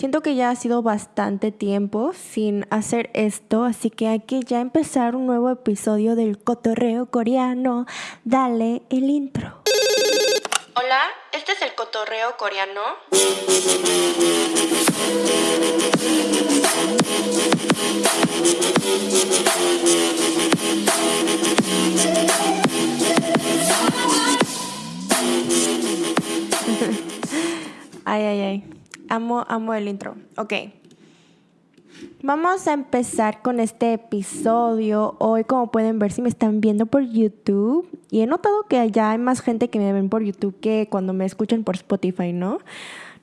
Siento que ya ha sido bastante tiempo sin hacer esto, así que hay que ya empezar un nuevo episodio del cotorreo coreano. Dale el intro. Hola, este es el cotorreo coreano. ay, ay, ay. Amo, amo el intro. Ok. Vamos a empezar con este episodio. Hoy, como pueden ver, si me están viendo por YouTube. Y he notado que ya hay más gente que me ven por YouTube que cuando me escuchan por Spotify, ¿no?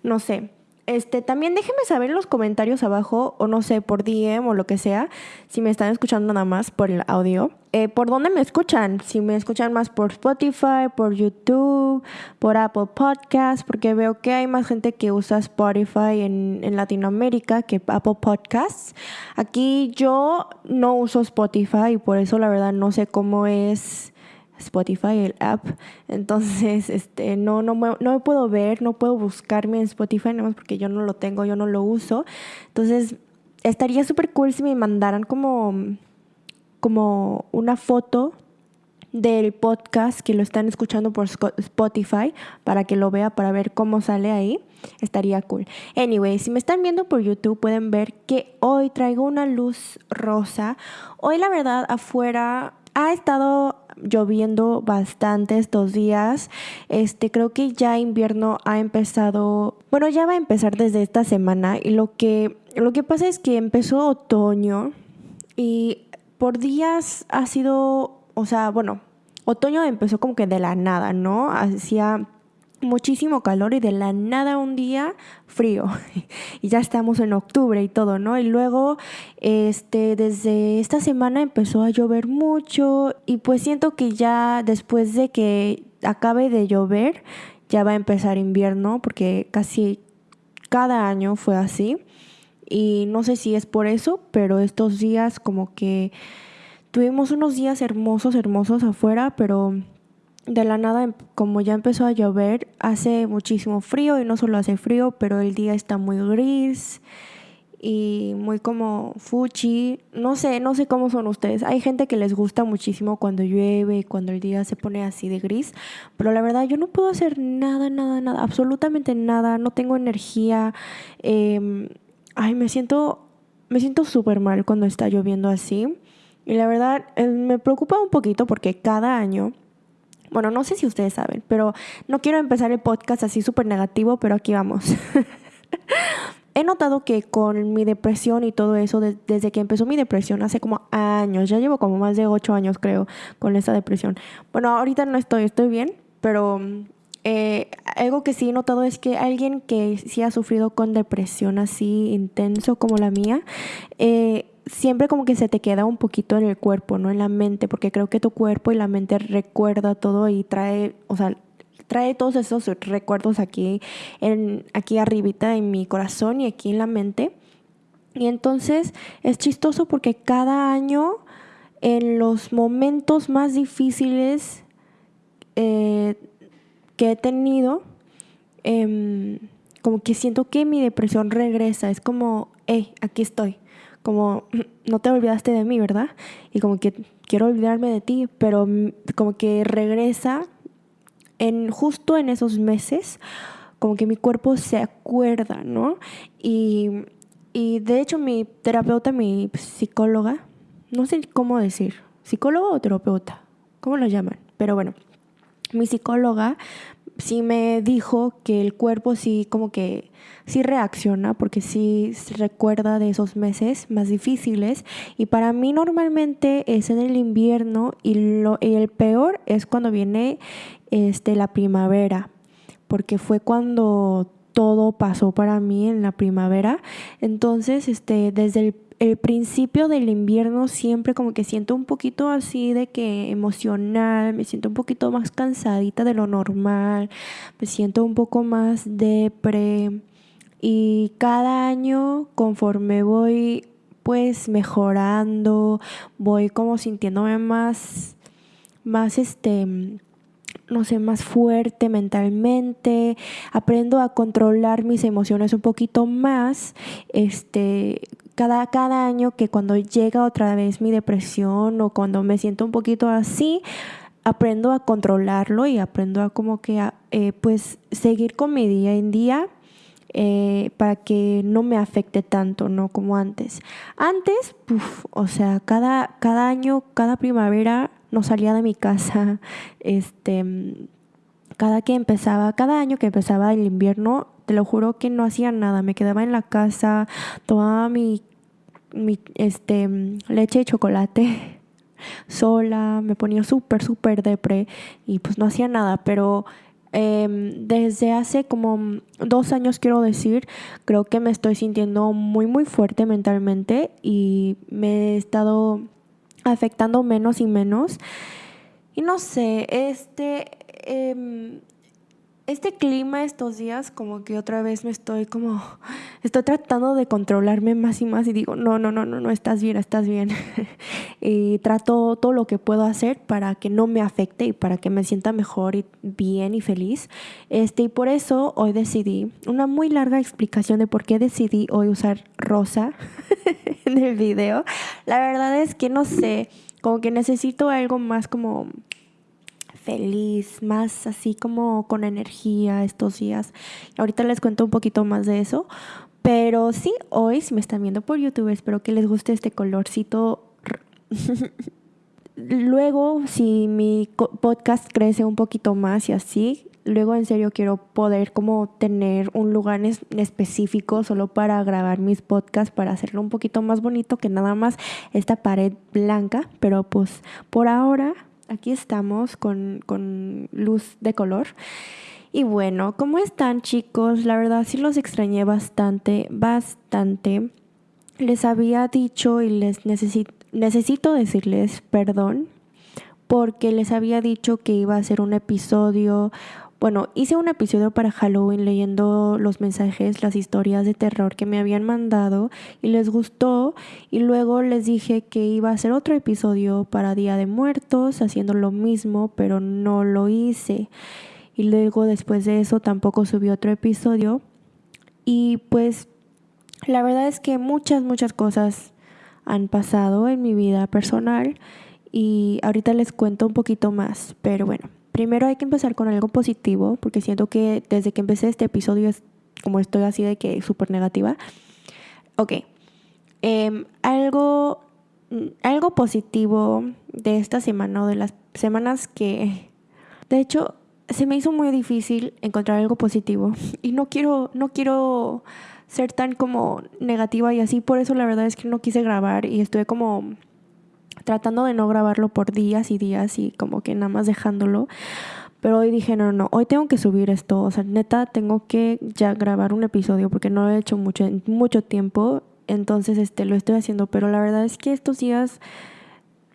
No sé. Este, también déjenme saber en los comentarios abajo, o no sé, por DM o lo que sea, si me están escuchando nada más por el audio. Eh, ¿Por dónde me escuchan? Si me escuchan más por Spotify, por YouTube, por Apple Podcasts, porque veo que hay más gente que usa Spotify en, en Latinoamérica que Apple Podcasts. Aquí yo no uso Spotify y por eso la verdad no sé cómo es Spotify, el app. Entonces, este, no, no, me, no me puedo ver, no puedo buscarme en Spotify, nada más porque yo no lo tengo, yo no lo uso. Entonces, estaría súper cool si me mandaran como, como una foto del podcast que lo están escuchando por Spotify para que lo vea, para ver cómo sale ahí. Estaría cool. Anyway, si me están viendo por YouTube pueden ver que hoy traigo una luz rosa. Hoy la verdad afuera ha estado lloviendo bastante estos días. Este, creo que ya invierno ha empezado, bueno, ya va a empezar desde esta semana y lo que lo que pasa es que empezó otoño y por días ha sido, o sea, bueno, otoño empezó como que de la nada, ¿no? Hacía muchísimo calor y de la nada un día frío y ya estamos en octubre y todo, ¿no? Y luego este desde esta semana empezó a llover mucho y pues siento que ya después de que acabe de llover ya va a empezar invierno porque casi cada año fue así y no sé si es por eso, pero estos días como que tuvimos unos días hermosos, hermosos afuera, pero de la nada, em, como ya empezó a llover, hace muchísimo frío y no solo hace frío, pero el día está muy gris y muy como fuchi. No sé, no sé cómo son ustedes. Hay gente que les gusta muchísimo cuando llueve, cuando el día se pone así de gris, pero la verdad yo no puedo hacer nada, nada, nada, absolutamente nada. No tengo energía. Em, ay, me siento, me siento súper mal cuando está lloviendo así. Y la verdad eh, me preocupa un poquito porque cada año bueno, no sé si ustedes saben, pero no quiero empezar el podcast así súper negativo, pero aquí vamos. He notado que con mi depresión y todo eso, desde que empezó mi depresión hace como años, ya llevo como más de ocho años creo con esta depresión. Bueno, ahorita no estoy, estoy bien, pero eh, algo que sí he notado es que alguien que sí ha sufrido con depresión así intenso como la mía, eh, siempre como que se te queda un poquito en el cuerpo, no en la mente, porque creo que tu cuerpo y la mente recuerda todo y trae, o sea, trae todos esos recuerdos aquí, en, aquí arribita en mi corazón y aquí en la mente. Y entonces es chistoso porque cada año, en los momentos más difíciles eh, que he tenido, em, como que siento que mi depresión regresa. Es como, hey, aquí estoy como no te olvidaste de mí, ¿verdad? Y como que quiero olvidarme de ti, pero como que regresa en justo en esos meses, como que mi cuerpo se acuerda, ¿no? Y, y de hecho mi terapeuta, mi psicóloga, no sé cómo decir, psicólogo o terapeuta, ¿cómo lo llaman? Pero bueno, mi psicóloga sí me dijo que el cuerpo sí como que sí reacciona porque sí recuerda de esos meses más difíciles. Y para mí normalmente es en el invierno y, lo, y el peor es cuando viene este, la primavera porque fue cuando todo pasó para mí en la primavera. Entonces este desde el el principio del invierno siempre como que siento un poquito así de que emocional, me siento un poquito más cansadita de lo normal, me siento un poco más depre. Y cada año conforme voy pues mejorando, voy como sintiéndome más más este no sé, más fuerte mentalmente, aprendo a controlar mis emociones un poquito más, este, cada, cada año que cuando llega otra vez mi depresión o cuando me siento un poquito así, aprendo a controlarlo y aprendo a como que, eh, pues, seguir con mi día en día. Eh, para que no me afecte tanto, ¿no? Como antes. Antes, o sea, cada, cada año, cada primavera no salía de mi casa. Este, cada que empezaba, cada año que empezaba el invierno, te lo juro que no hacía nada. Me quedaba en la casa, tomaba mi, mi este, leche y chocolate sola, me ponía súper, súper depre y pues no hacía nada, pero em, desde hace como dos años, quiero decir, creo que me estoy sintiendo muy, muy fuerte mentalmente y me he estado afectando menos y menos. Y no sé, este, em, este clima estos días como que otra vez me estoy como, estoy tratando de controlarme más y más y digo, no, no, no, no, no, estás bien, estás bien. y trato todo lo que puedo hacer para que no me afecte y para que me sienta mejor y bien y feliz. Este, y por eso hoy decidí, una muy larga explicación de por qué decidí hoy usar rosa en el video. La verdad es que no sé, como que necesito algo más como feliz, más así como con energía estos días. Ahorita les cuento un poquito más de eso. Pero sí, hoy, si me están viendo por YouTube, espero que les guste este colorcito. Luego, si mi podcast crece un poquito más y así, luego en serio quiero poder como tener un lugar específico solo para grabar mis podcasts, para hacerlo un poquito más bonito que nada más esta pared blanca. Pero pues por ahora aquí estamos con, con luz de color. Y bueno, ¿cómo están chicos? La verdad sí los extrañé bastante, bastante. Les había dicho y les necesito, necesito decirles perdón porque les había dicho que iba a hacer un episodio bueno, hice un episodio para Halloween leyendo los mensajes, las historias de terror que me habían mandado y les gustó y luego les dije que iba a hacer otro episodio para Día de Muertos haciendo lo mismo, pero no lo hice. Y luego después de eso tampoco subí otro episodio y pues la verdad es que muchas, muchas cosas han pasado en mi vida personal y ahorita les cuento un poquito más, pero bueno. Primero hay que empezar con algo positivo, porque siento que desde que empecé este episodio es como estoy así de que súper negativa. Ok. Em, algo, algo positivo de esta semana o de las semanas que... De hecho, se me hizo muy difícil encontrar algo positivo. Y no quiero, no quiero ser tan como negativa y así. Por eso la verdad es que no quise grabar y estuve como tratando de no grabarlo por días y días y como que nada más dejándolo. Pero hoy dije, no, no, hoy tengo que subir esto. O sea, neta, tengo que ya grabar un episodio porque no lo he hecho mucho, en mucho tiempo. Entonces, este, lo estoy haciendo. Pero la verdad es que estos días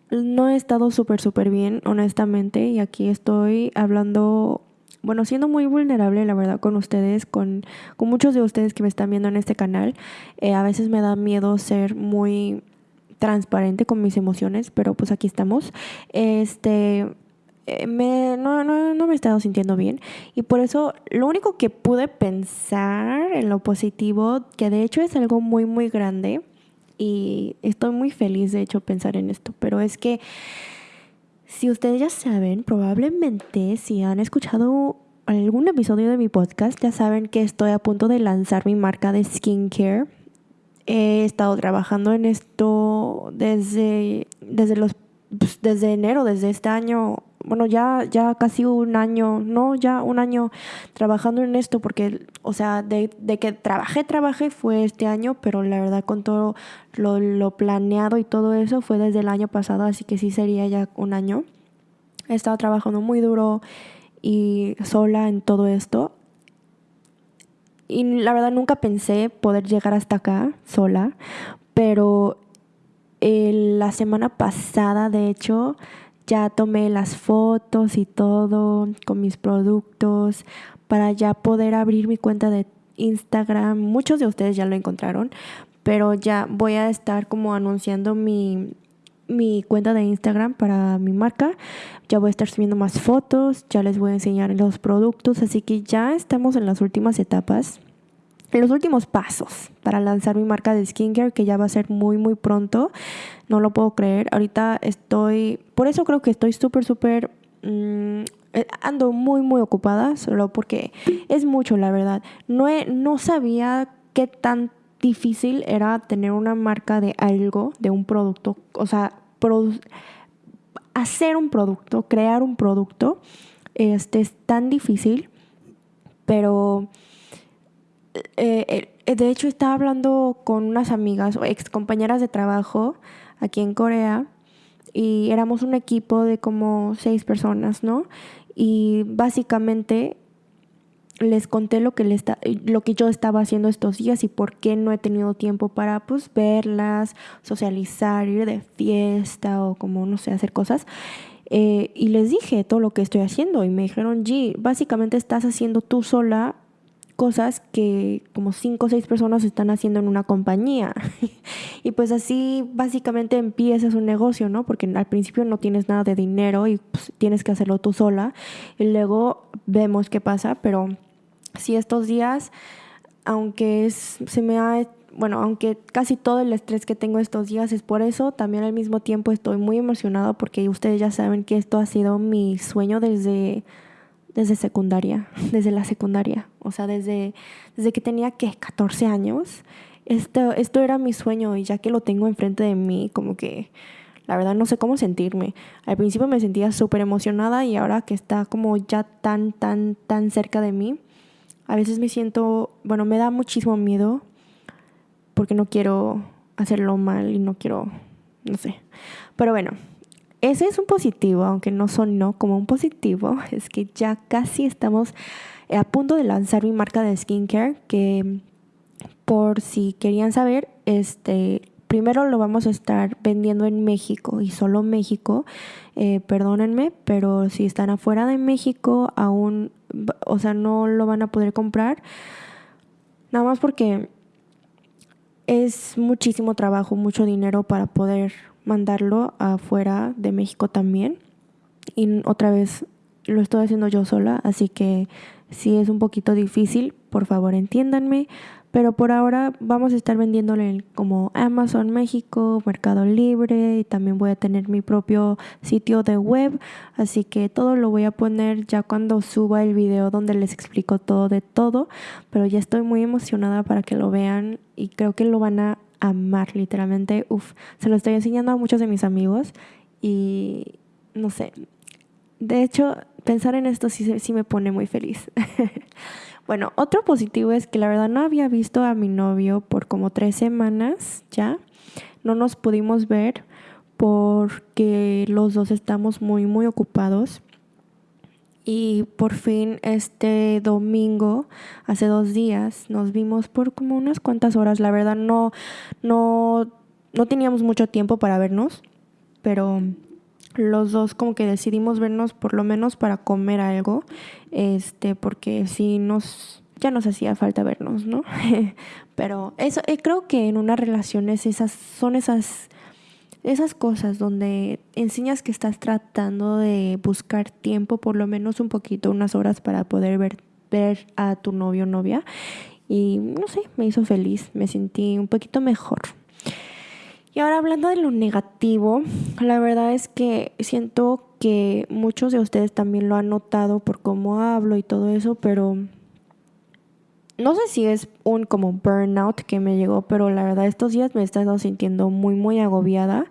no he estado súper, súper bien, honestamente. Y aquí estoy hablando, bueno, siendo muy vulnerable, la verdad, con ustedes, con, con muchos de ustedes que me están viendo en este canal. Eh, a veces me da miedo ser muy transparente con mis emociones, pero pues aquí estamos. Este, eh, me, no, no, no me he estado sintiendo bien y por eso lo único que pude pensar en lo positivo, que de hecho es algo muy, muy grande y estoy muy feliz de hecho pensar en esto, pero es que si ustedes ya saben, probablemente si han escuchado algún episodio de mi podcast, ya saben que estoy a punto de lanzar mi marca de skincare He estado trabajando en esto desde, desde, los, pues, desde enero, desde este año, bueno, ya, ya casi un año, no, ya un año trabajando en esto, porque, o sea, de, de que trabajé, trabajé fue este año, pero la verdad con todo lo, lo planeado y todo eso fue desde el año pasado, así que sí sería ya un año. He estado trabajando muy duro y sola en todo esto y la verdad nunca pensé poder llegar hasta acá sola, pero la semana pasada, de hecho, ya tomé las fotos y todo con mis productos para ya poder abrir mi cuenta de Instagram. Muchos de ustedes ya lo encontraron, pero ya voy a estar como anunciando mi mi cuenta de Instagram para mi marca. Ya voy a estar subiendo más fotos, ya les voy a enseñar los productos, así que ya estamos en las últimas etapas, en los últimos pasos para lanzar mi marca de skincare que ya va a ser muy muy pronto. No lo puedo creer. Ahorita estoy, por eso creo que estoy súper súper mm, eh, ando muy muy ocupada solo porque es mucho la verdad. No no sabía qué tan difícil era tener una marca de algo, de un producto, o sea, hacer un producto, crear un producto, este es tan difícil, pero eh, eh, de hecho estaba hablando con unas amigas o ex compañeras de trabajo aquí en Corea y éramos un equipo de como seis personas, ¿no? Y básicamente les conté lo que, lo que yo estaba haciendo estos días y por qué no he tenido tiempo para pues verlas, socializar, ir de fiesta o como no sé, hacer cosas. Eh, y les dije todo lo que estoy haciendo y me dijeron, G, básicamente estás haciendo tú sola cosas que como cinco o seis personas están haciendo en una compañía. y pues así básicamente empiezas un negocio, ¿no? Porque al principio no tienes nada de dinero y pues, tienes que hacerlo tú sola. Y luego vemos qué pasa, pero si estos días, aunque es, se me ha bueno, aunque casi todo el estrés que tengo estos días es por eso, también al mismo tiempo estoy muy emocionada porque ustedes ya saben que esto ha sido mi sueño desde desde secundaria, desde la secundaria, o sea, desde, desde que tenía que 14 años. Esto, esto era mi sueño y ya que lo tengo enfrente de mí, como que la verdad no sé cómo sentirme. Al principio me sentía súper emocionada y ahora que está como ya tan, tan, tan cerca de mí, a veces me siento, bueno, me da muchísimo miedo porque no quiero hacerlo mal y no quiero, no sé. Pero bueno, ese es un positivo, aunque no sonó como un positivo, es que ya casi estamos a punto de lanzar mi marca de skincare, que por si querían saber, este, primero lo vamos a estar vendiendo en México y solo México, eh, perdónenme, pero si están afuera de México aún, o sea, no lo van a poder comprar, nada más porque es muchísimo trabajo, mucho dinero para poder mandarlo afuera de México también. Y otra vez lo estoy haciendo yo sola, así que si es un poquito difícil, por favor entiéndanme. Pero por ahora vamos a estar vendiéndole como Amazon México, Mercado Libre y también voy a tener mi propio sitio de web. Así que todo lo voy a poner ya cuando suba el video donde les explico todo de todo. Pero ya estoy muy emocionada para que lo vean y creo que lo van a amar, literalmente. Uf, se lo estoy enseñando a muchos de mis amigos y no sé. De hecho, pensar en esto sí, sí me pone muy feliz. bueno, otro positivo es que la verdad no había visto a mi novio por como tres semanas ya. No nos pudimos ver porque los dos estamos muy, muy ocupados. Y por fin este domingo, hace dos días, nos vimos por como unas cuantas horas. La verdad no, no, no teníamos mucho tiempo para vernos, pero los dos como que decidimos vernos por lo menos para comer algo, este, porque si nos, ya nos hacía falta vernos, ¿no? pero eso, eh, creo que en una relación es esas, son esas esas cosas donde enseñas que estás tratando de buscar tiempo, por lo menos un poquito, unas horas para poder ver, ver a tu novio o novia. Y no sé, me hizo feliz, me sentí un poquito mejor. Y ahora hablando de lo negativo, la verdad es que siento que muchos de ustedes también lo han notado por cómo hablo y todo eso, pero no sé si es un como burnout que me llegó, pero la verdad estos días me he estado sintiendo muy, muy agobiada.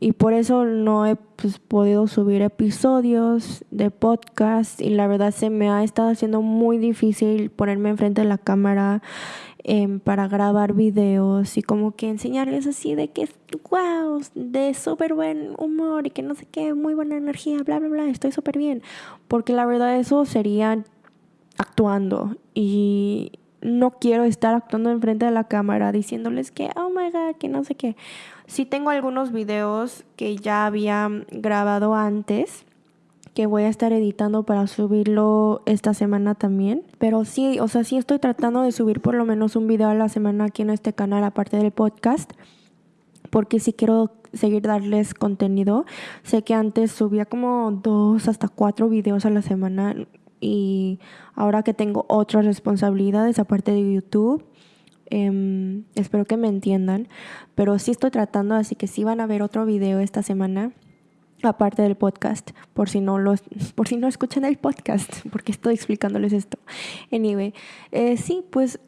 Y por eso no he pues, podido subir episodios de podcast. Y la verdad se me ha estado haciendo muy difícil ponerme enfrente de la cámara em, para grabar videos y como que enseñarles así de que, wow, de súper buen humor y que no sé qué, muy buena energía, bla, bla, bla, estoy súper bien. Porque la verdad eso sería actuando y no quiero estar actuando enfrente de la cámara diciéndoles que, oh my god, que no sé qué. Sí tengo algunos videos que ya había grabado antes que voy a estar editando para subirlo esta semana también. Pero sí, o sea, sí estoy tratando de subir por lo menos un video a la semana aquí en este canal, aparte del podcast, porque sí quiero seguir darles contenido. Sé que antes subía como dos hasta cuatro videos a la semana y ahora que tengo otras responsabilidades aparte de YouTube, em, espero que me entiendan, pero sí estoy tratando, así que sí van a ver otro video esta semana aparte del podcast, por si no los, por si no escuchan el podcast, porque estoy explicándoles esto. Anyway, eh, sí, pues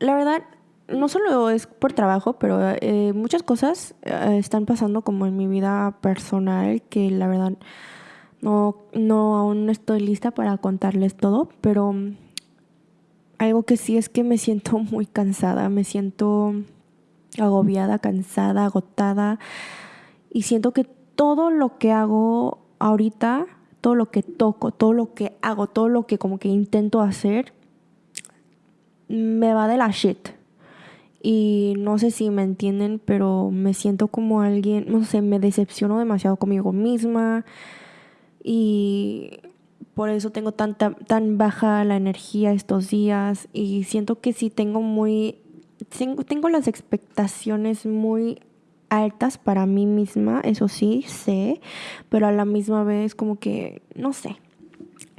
la verdad no solo es por trabajo, pero eh, muchas cosas eh, están pasando como en mi vida personal que la verdad no, no aún no estoy lista para contarles todo, pero algo que sí es que me siento muy cansada, me siento agobiada, cansada, agotada y siento que todo lo que hago ahorita, todo lo que toco, todo lo que hago, todo lo que como que intento hacer, me va de la shit. Y no sé si me entienden, pero me siento como alguien, no sé, me decepciono demasiado conmigo misma. Y por eso tengo tanta, tan baja la energía estos días. Y siento que sí tengo muy. Tengo, tengo las expectaciones muy altas para mí misma, eso sí, sé, pero a la misma vez como que, no sé,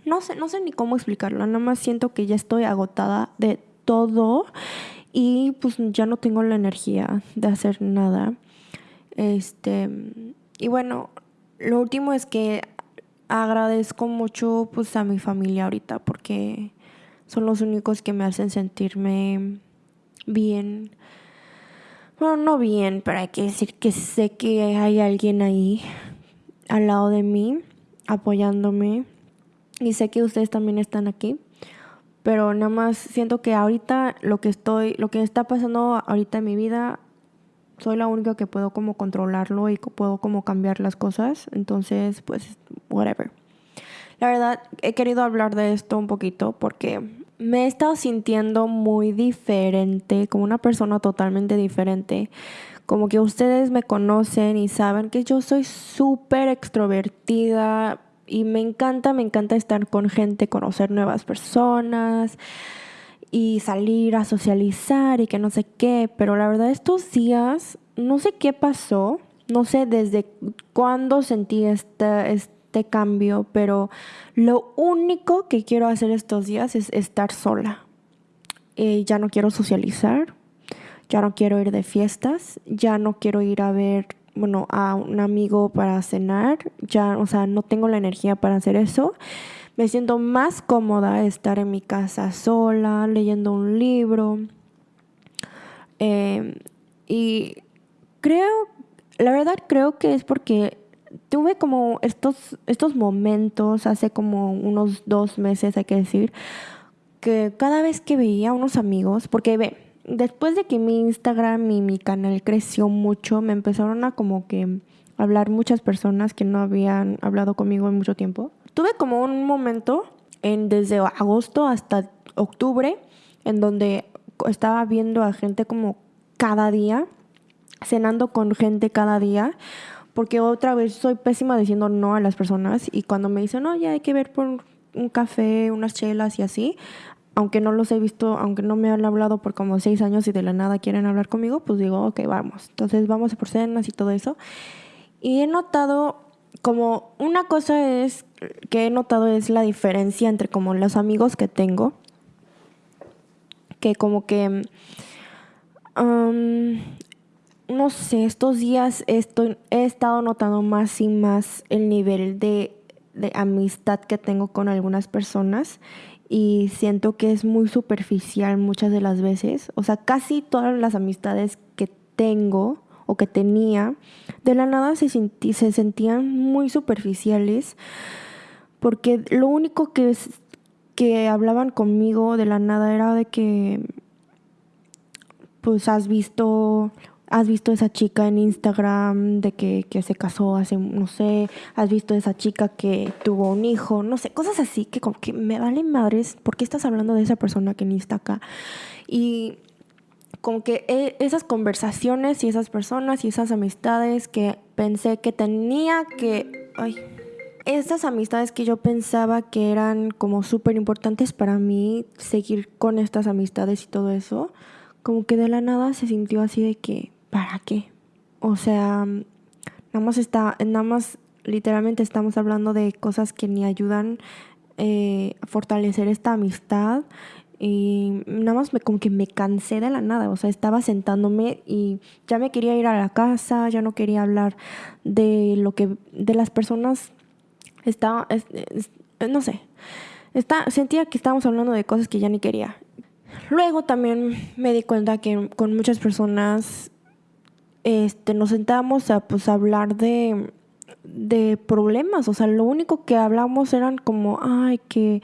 no sé, no sé ni cómo explicarlo, nada más siento que ya estoy agotada de todo y pues ya no tengo la energía de hacer nada. Este, y bueno, lo último es que agradezco mucho pues a mi familia ahorita porque son los únicos que me hacen sentirme bien bueno, no bien, pero hay que decir que sé que hay alguien ahí al lado de mí, apoyándome. Y sé que ustedes también están aquí. Pero nada más siento que ahorita lo que estoy, lo que está pasando ahorita en mi vida, soy la única que puedo como controlarlo y puedo como cambiar las cosas. Entonces, pues, whatever. La verdad, he querido hablar de esto un poquito porque me he estado sintiendo muy diferente, como una persona totalmente diferente. Como que ustedes me conocen y saben que yo soy súper extrovertida y me encanta, me encanta estar con gente, conocer nuevas personas y salir a socializar y que no sé qué. Pero la verdad estos días, no sé qué pasó, no sé desde cuándo sentí esta, esta cambio, pero lo único que quiero hacer estos días es estar sola. Eh, ya no quiero socializar, ya no quiero ir de fiestas, ya no quiero ir a ver, bueno, a un amigo para cenar, ya, o sea, no tengo la energía para hacer eso. Me siento más cómoda estar en mi casa sola, leyendo un libro. Eh, y creo, la verdad creo que es porque tuve como estos, estos momentos hace como unos dos meses, hay que decir, que cada vez que veía a unos amigos, porque ve, después de que mi Instagram y mi canal creció mucho, me empezaron a como que hablar muchas personas que no habían hablado conmigo en mucho tiempo. Tuve como un momento en desde agosto hasta octubre en donde estaba viendo a gente como cada día, cenando con gente cada día porque otra vez soy pésima diciendo no a las personas y cuando me dicen, no, ya hay que ver por un café, unas chelas y así, aunque no los he visto, aunque no me han hablado por como seis años y de la nada quieren hablar conmigo, pues digo, ok, vamos. Entonces vamos a por cenas y todo eso. Y he notado como una cosa es que he notado es la diferencia entre como los amigos que tengo, que como que no sé, estos días estoy, he estado notando más y más el nivel de, amistad que tengo con algunas personas y siento que es muy superficial muchas de las veces. O sea, casi todas las amistades que tengo o que tenía, de la nada se, se sentían muy superficiales porque lo único que, que hablaban conmigo de la nada era de que pues has visto has visto esa chica en Instagram de que, se casó hace, no sé, has visto esa chica que tuvo un hijo, no sé, cosas así que como que me valen madres, ¿por qué estás hablando de esa persona que ni está acá? Y como que e, esas conversaciones y esas personas y esas amistades que pensé que tenía que... Ay, estas amistades que yo pensaba que eran como súper importantes para mí, seguir con estas amistades y todo eso, como que de la nada se sintió así de que ¿para qué? O sea, nada más está, nada más literalmente estamos hablando de cosas que ni ayudan eh, a fortalecer esta amistad y nada más me, como que me cansé de la nada, o sea, estaba sentándome y ya me quería ir a la casa, ya no quería hablar de lo que, de las personas, estaba, no sé, está, sentía que estábamos hablando de cosas que ya ni quería. Luego también me di cuenta que con muchas personas este, nos sentábamos a pues, hablar de, de problemas, o sea, lo único que hablamos eran como, ay, que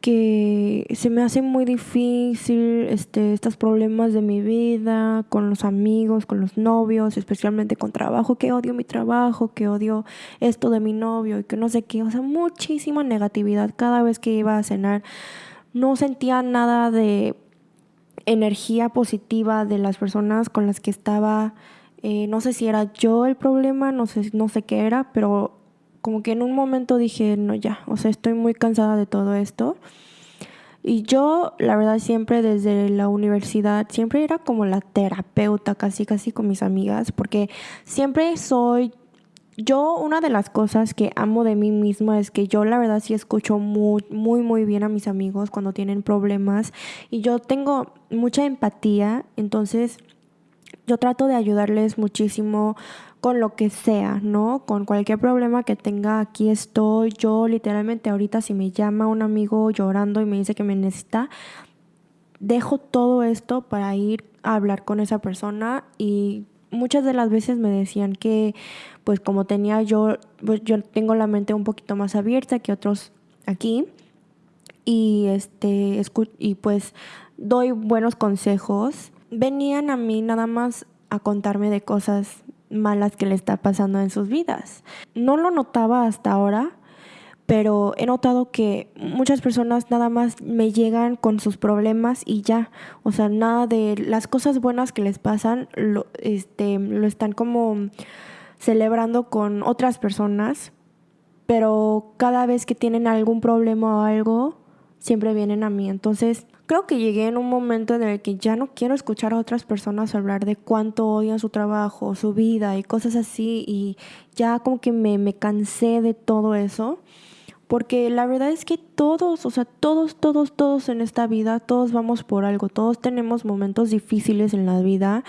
que se me hace muy difícil este, estos problemas de mi vida, con los amigos, con los novios, especialmente con trabajo, que odio mi trabajo, que odio esto de mi novio y que no sé qué, o sea, muchísima negatividad cada vez que iba a cenar. No sentía nada de energía positiva de las personas con las que estaba. Eh, no sé si era yo el problema, no sé, no sé qué era, pero como que en un momento dije, no, ya, o sea, estoy muy cansada de todo esto. Y yo, la verdad, siempre desde la universidad, siempre era como la terapeuta, casi, casi con mis amigas, porque siempre soy, yo, una de las cosas que amo de mí misma es que yo, la verdad, sí escucho muy, muy, muy bien a mis amigos cuando tienen problemas y yo tengo mucha empatía, entonces yo trato de ayudarles muchísimo con lo que sea, ¿no? Con cualquier problema que tenga, aquí estoy. Yo literalmente ahorita si me llama un amigo llorando y me dice que me necesita, dejo todo esto para ir a hablar con esa persona y muchas de las veces me decían que pues como tenía yo, pues yo tengo la mente un poquito más abierta que otros aquí y este y pues doy buenos consejos. Venían a mí nada más a contarme de cosas malas que le está pasando en sus vidas. No lo notaba hasta ahora, pero he notado que muchas personas nada más me llegan con sus problemas y ya, o sea, nada de las cosas buenas que les pasan lo, este, lo están como celebrando con otras personas, pero cada vez que tienen algún problema o algo, siempre vienen a mí. Entonces, creo que llegué en un momento en el que ya no quiero escuchar a otras personas hablar de cuánto odian su trabajo, su vida y cosas así. Y ya como que me, me cansé de todo eso. Porque la verdad es que todos, o sea, todos, todos, todos en esta vida, todos vamos por algo, todos tenemos momentos difíciles en la vida.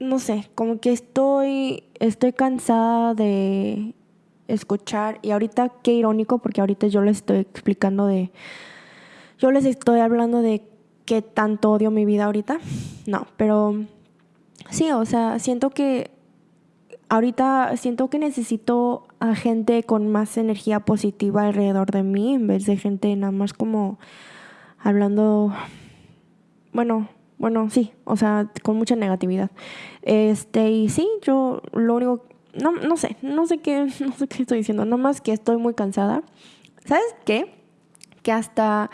No sé, como que estoy, estoy cansada de escuchar y ahorita qué irónico porque ahorita yo les estoy explicando de, yo les estoy hablando de qué tanto odio mi vida ahorita. No, pero sí, o sea, siento que ahorita siento que necesito a gente con más energía positiva alrededor de mí en vez de gente nada más como hablando bueno, bueno, sí, o sea, con mucha negatividad. Este, y sí, yo lo único no, no sé, no sé qué, no sé qué estoy diciendo, más que estoy muy cansada. ¿Sabes qué? Que hasta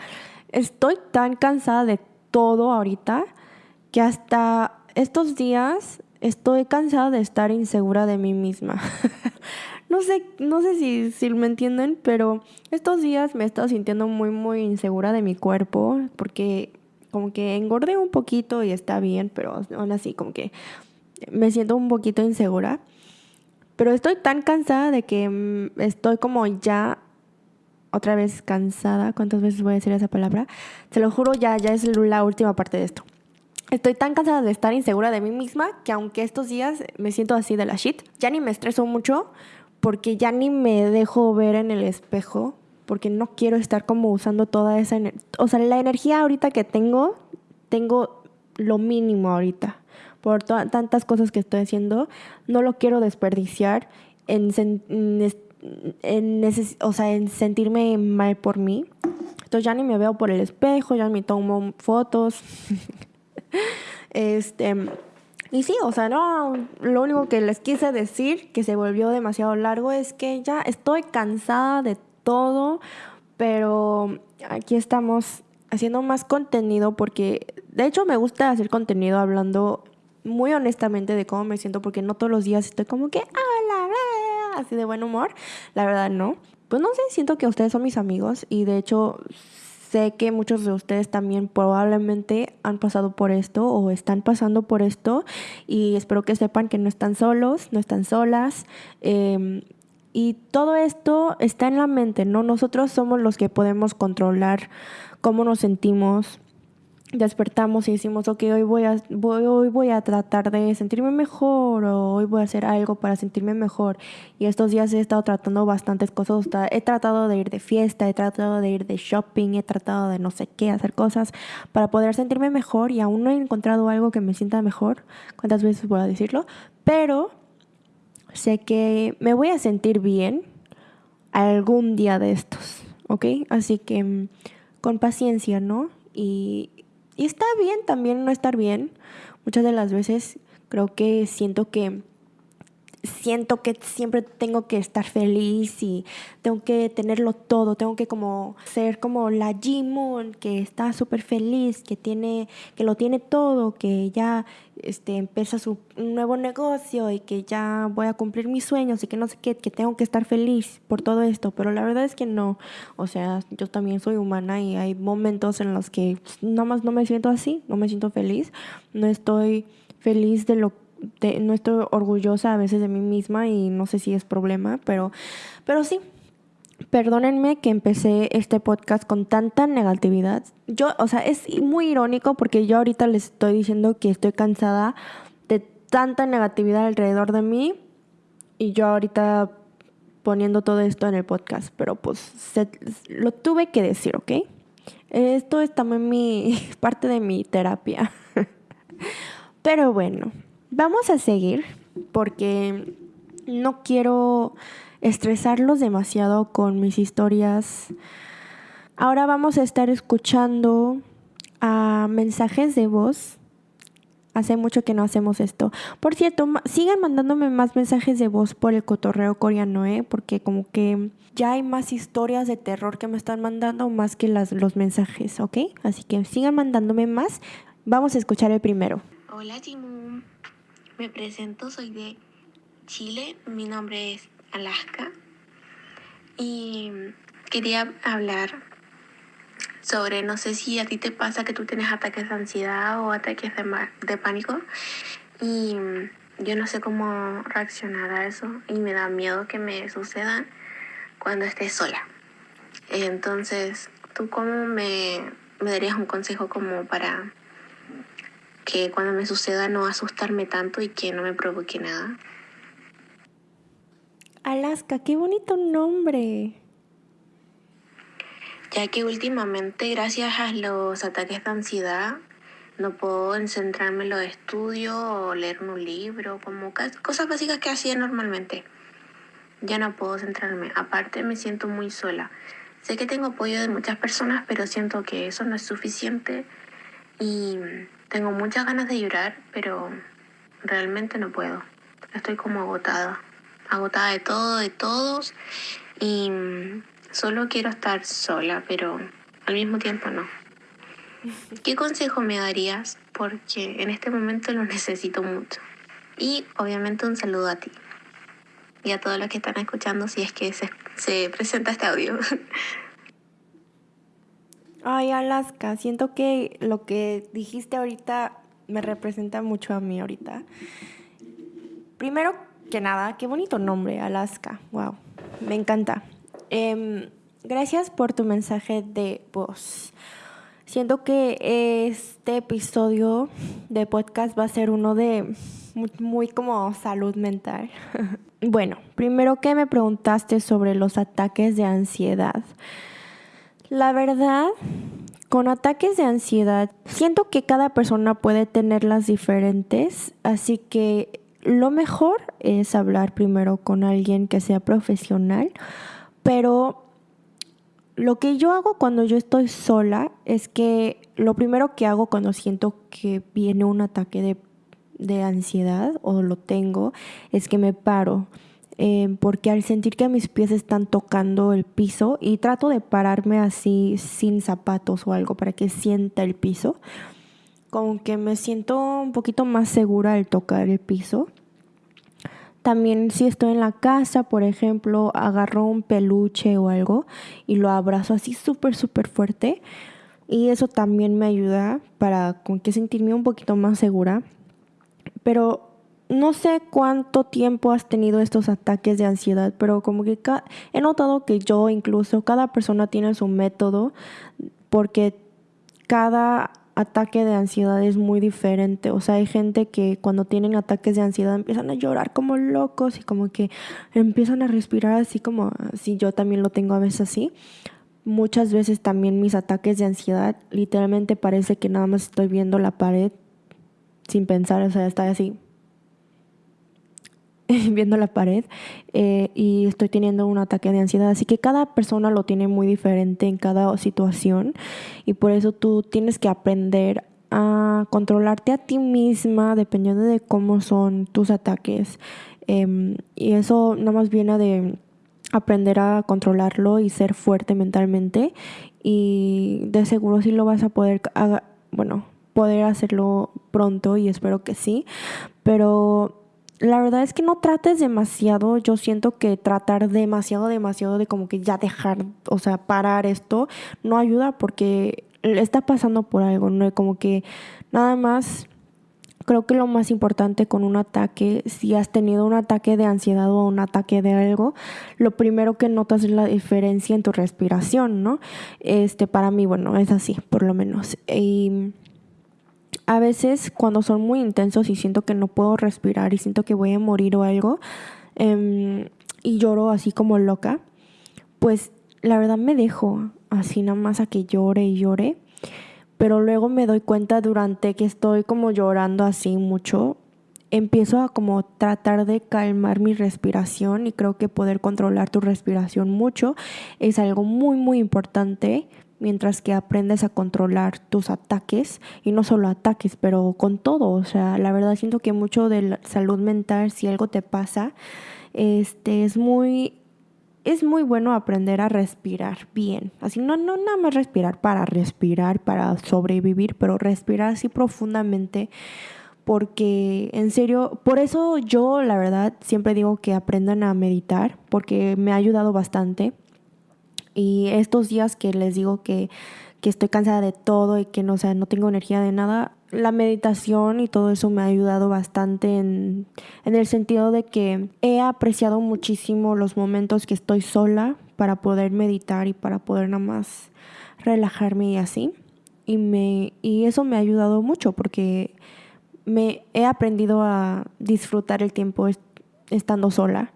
estoy tan cansada de todo ahorita que hasta estos días estoy cansada de estar insegura de mí misma. no sé, no sé si, me entienden, pero estos días me he estado sintiendo muy, muy insegura de mi cuerpo porque como que engordé un poquito y está bien, pero aún así como que me siento un poquito insegura. Pero estoy tan cansada de que mm, estoy como ya otra vez cansada. ¿Cuántas veces voy a decir esa palabra? Se lo juro, ya, ya es la última parte de esto. Estoy tan cansada de estar insegura de mí misma que aunque estos días me siento así de la shit, ya ni me estreso mucho porque ya ni me dejo ver en el espejo porque no quiero estar como usando toda esa energía. O sea, la energía ahorita que tengo, tengo lo mínimo ahorita. Por tantas cosas que estoy haciendo, no lo quiero desperdiciar en, en en, o sea, en sentirme mal por mí. Entonces ya ni me veo por el espejo, ya ni tomo fotos. este, y sí, o sea, no, lo único que les quise decir, que se volvió demasiado largo, es que ya estoy cansada de todo, pero aquí estamos haciendo más contenido porque, de hecho, me gusta hacer contenido hablando muy honestamente de cómo me siento porque no todos los días estoy como que, hola, así de buen humor. La verdad no. Pues no sé, siento que ustedes son mis amigos y de hecho sé que muchos de ustedes también probablemente han pasado por esto o están pasando por esto y espero que sepan que no están solos, no están solas. Em, y todo esto está en la mente, ¿no? Nosotros somos los que podemos controlar cómo nos sentimos, despertamos y decimos, ok, hoy voy, a, voy, hoy voy a tratar de sentirme mejor o hoy voy a hacer algo para sentirme mejor. Y estos días he estado tratando bastantes cosas. He tratado de ir de fiesta, he tratado de ir de shopping, he tratado de no sé qué, hacer cosas para poder sentirme mejor y aún no he encontrado algo que me sienta mejor. ¿Cuántas veces voy a decirlo? Pero sé que me voy a sentir bien algún día de estos, ¿ok? Así que mm, con paciencia, ¿no? Y, y está bien también no estar bien. Muchas de las veces creo que siento que siento que siempre tengo que estar feliz y tengo que tenerlo todo, tengo que como ser como la Jimon que está súper feliz, que tiene, que lo tiene todo, que ya este, empieza su nuevo negocio y que ya voy a cumplir mis sueños y que no sé qué, que tengo que estar feliz por todo esto, pero la verdad es que no, o sea, yo también soy humana y hay momentos en los que nada más no me siento así, no me siento feliz, no estoy feliz de lo que no estoy orgullosa a veces de mí misma y no sé si es problema, pero, pero sí. Perdónenme que empecé este podcast con tanta negatividad. Yo, o sea, es muy irónico porque yo ahorita les estoy diciendo que estoy cansada de tanta negatividad alrededor de mí y yo ahorita poniendo todo esto en el podcast, pero pues lo tuve que decir, ¿ok? Esto es también mi parte de mi terapia. pero bueno, Vamos a seguir porque no quiero estresarlos demasiado con mis historias. Ahora vamos a estar escuchando a mensajes de voz. Hace mucho que no hacemos esto. Por cierto, sigan mandándome más mensajes de voz por el cotorreo coreano, ¿eh? Porque como que ya hay más historias de terror que me están mandando más que las, los mensajes, ¿ok? Así que sigan mandándome más. Vamos a escuchar el primero. Hola, Timu. Me presento, soy de Chile, mi nombre es Alaska y quería hablar sobre, no sé si a ti te pasa que tú tienes ataques de ansiedad o ataques de, de pánico y yo no sé cómo reaccionar a eso y me da miedo que me sucedan cuando esté sola. Entonces, ¿tú cómo me, me darías un consejo como para que cuando me suceda no asustarme tanto y que no me provoque nada. Alaska, qué bonito nombre. Ya que últimamente, gracias a los ataques de ansiedad, no puedo centrarme en los estudios o leer un libro, como cosas básicas que hacía normalmente. Ya no puedo centrarme. Aparte, me siento muy sola. Sé que tengo apoyo de muchas personas, pero siento que eso no es suficiente y tengo muchas ganas de llorar, pero realmente no puedo. Estoy como agotada, agotada de todo, de todos y solo quiero estar sola, pero al mismo tiempo no. ¿Qué consejo me darías? Porque en este momento lo necesito mucho. Y obviamente un saludo a ti y a todos los que están escuchando si es que se, se presenta este audio. Ay, Alaska, siento que lo que dijiste ahorita me representa mucho a mí ahorita. Primero que nada, qué bonito nombre, Alaska. Wow, me encanta. Em, gracias por tu mensaje de voz. Siento que este episodio de podcast va a ser uno de muy, muy como salud mental. bueno, primero que me preguntaste sobre los ataques de ansiedad. La verdad, con ataques de ansiedad, siento que cada persona puede tenerlas diferentes, así que lo mejor es hablar primero con alguien que sea profesional, pero lo que yo hago cuando yo estoy sola es que lo primero que hago cuando siento que viene un ataque de, de ansiedad o lo tengo es que me paro Em, porque al sentir que mis pies están tocando el piso y trato de pararme así sin zapatos o algo para que sienta el piso, como que me siento un poquito más segura al tocar el piso. También si estoy en la casa, por ejemplo, agarro un peluche o algo y lo abrazo así súper, súper fuerte. Y eso también me ayuda para con que sentirme un poquito más segura. Pero no sé cuánto tiempo has tenido estos ataques de ansiedad, pero como que he notado que yo incluso, cada persona tiene su método porque cada ataque de ansiedad es muy diferente. O sea, hay gente que cuando tienen ataques de ansiedad empiezan a llorar como locos y como que empiezan a respirar así como si yo también lo tengo a veces así. Muchas veces también mis ataques de ansiedad literalmente parece que nada más estoy viendo la pared sin pensar, o sea, está así viendo la pared eh, y estoy teniendo un ataque de ansiedad. Así que cada persona lo tiene muy diferente en cada situación y por eso tú tienes que aprender a controlarte a ti misma dependiendo de cómo son tus ataques. Em, y eso nada más viene de aprender a controlarlo y ser fuerte mentalmente y de seguro sí lo vas a poder, bueno, poder hacerlo pronto y espero que sí, pero la verdad es que no trates demasiado. Yo siento que tratar demasiado, demasiado de como que ya dejar, o sea, parar esto, no ayuda porque está pasando por algo, ¿no? Como que nada más, creo que lo más importante con un ataque, si has tenido un ataque de ansiedad o un ataque de algo, lo primero que notas es la diferencia en tu respiración, ¿no? Este, para mí, bueno, es así, por lo menos. Y a veces cuando son muy intensos y siento que no puedo respirar y siento que voy a morir o algo em, y lloro así como loca, pues la verdad me dejo así nada más a que llore y llore. Pero luego me doy cuenta durante que estoy como llorando así mucho, empiezo a como tratar de calmar mi respiración y creo que poder controlar tu respiración mucho es algo muy muy importante mientras que aprendes a controlar tus ataques y no solo ataques, pero con todo, o sea, la verdad siento que mucho de la salud mental si algo te pasa, este es muy es muy bueno aprender a respirar bien. Así no no nada más respirar para respirar, para sobrevivir, pero respirar así profundamente porque en serio, por eso yo la verdad siempre digo que aprendan a meditar porque me ha ayudado bastante y estos días que les digo que, estoy cansada de todo y que no, sea, no tengo energía de nada, la meditación y todo eso me ha ayudado bastante en, en el sentido de que he apreciado muchísimo los momentos que estoy sola para poder meditar y para poder nada más relajarme y así. Y, me, y eso me ha ayudado mucho porque me he aprendido a disfrutar el tiempo estando sola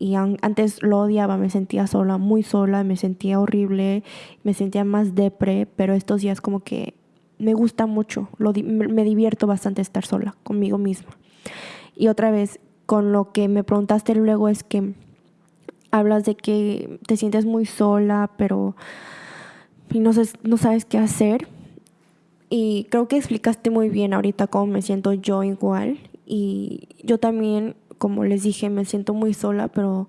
y antes lo odiaba, me sentía sola, muy sola, me sentía horrible, me sentía más depre, pero estos días como que me gusta mucho, lo, me divierto bastante estar sola conmigo misma. Y otra vez, con lo que me preguntaste luego es que hablas de que te sientes muy sola, pero no, no sabes qué hacer. Y creo que explicaste muy bien ahorita cómo me siento yo igual. Y yo también como les dije, me siento muy sola, pero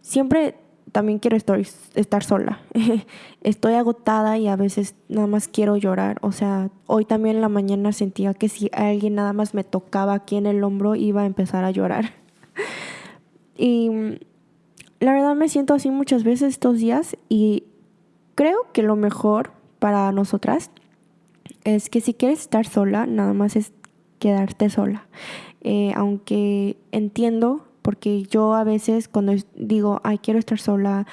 siempre también quiero estar, estar sola. Estoy agotada y a veces nada más quiero llorar. O sea, hoy también en la mañana sentía que si alguien nada más me tocaba aquí en el hombro iba a empezar a llorar. y la verdad me siento así muchas veces estos días y creo que lo mejor para nosotras es que si quieres estar sola, nada más es quedarte sola. Eh, aunque entiendo, porque yo a veces cuando digo, ay, quiero estar sola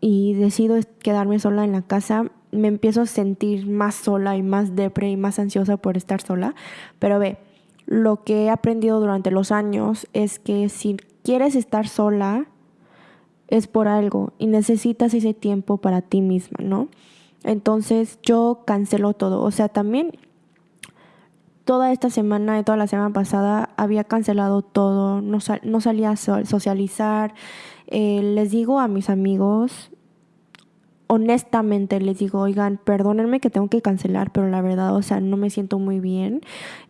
y decido quedarme sola en la casa, me empiezo a sentir más sola y más depre y más ansiosa por estar sola. Pero ve, lo que he aprendido durante los años es que si quieres estar sola, es por algo y necesitas ese tiempo para ti misma, ¿no? Entonces yo cancelo todo. O sea, también toda esta semana y toda la semana pasada había cancelado todo, no, no salía a socializar. Eh, les digo a mis amigos, honestamente les digo, oigan, perdónenme que tengo que cancelar, pero la verdad, o sea, no me siento muy bien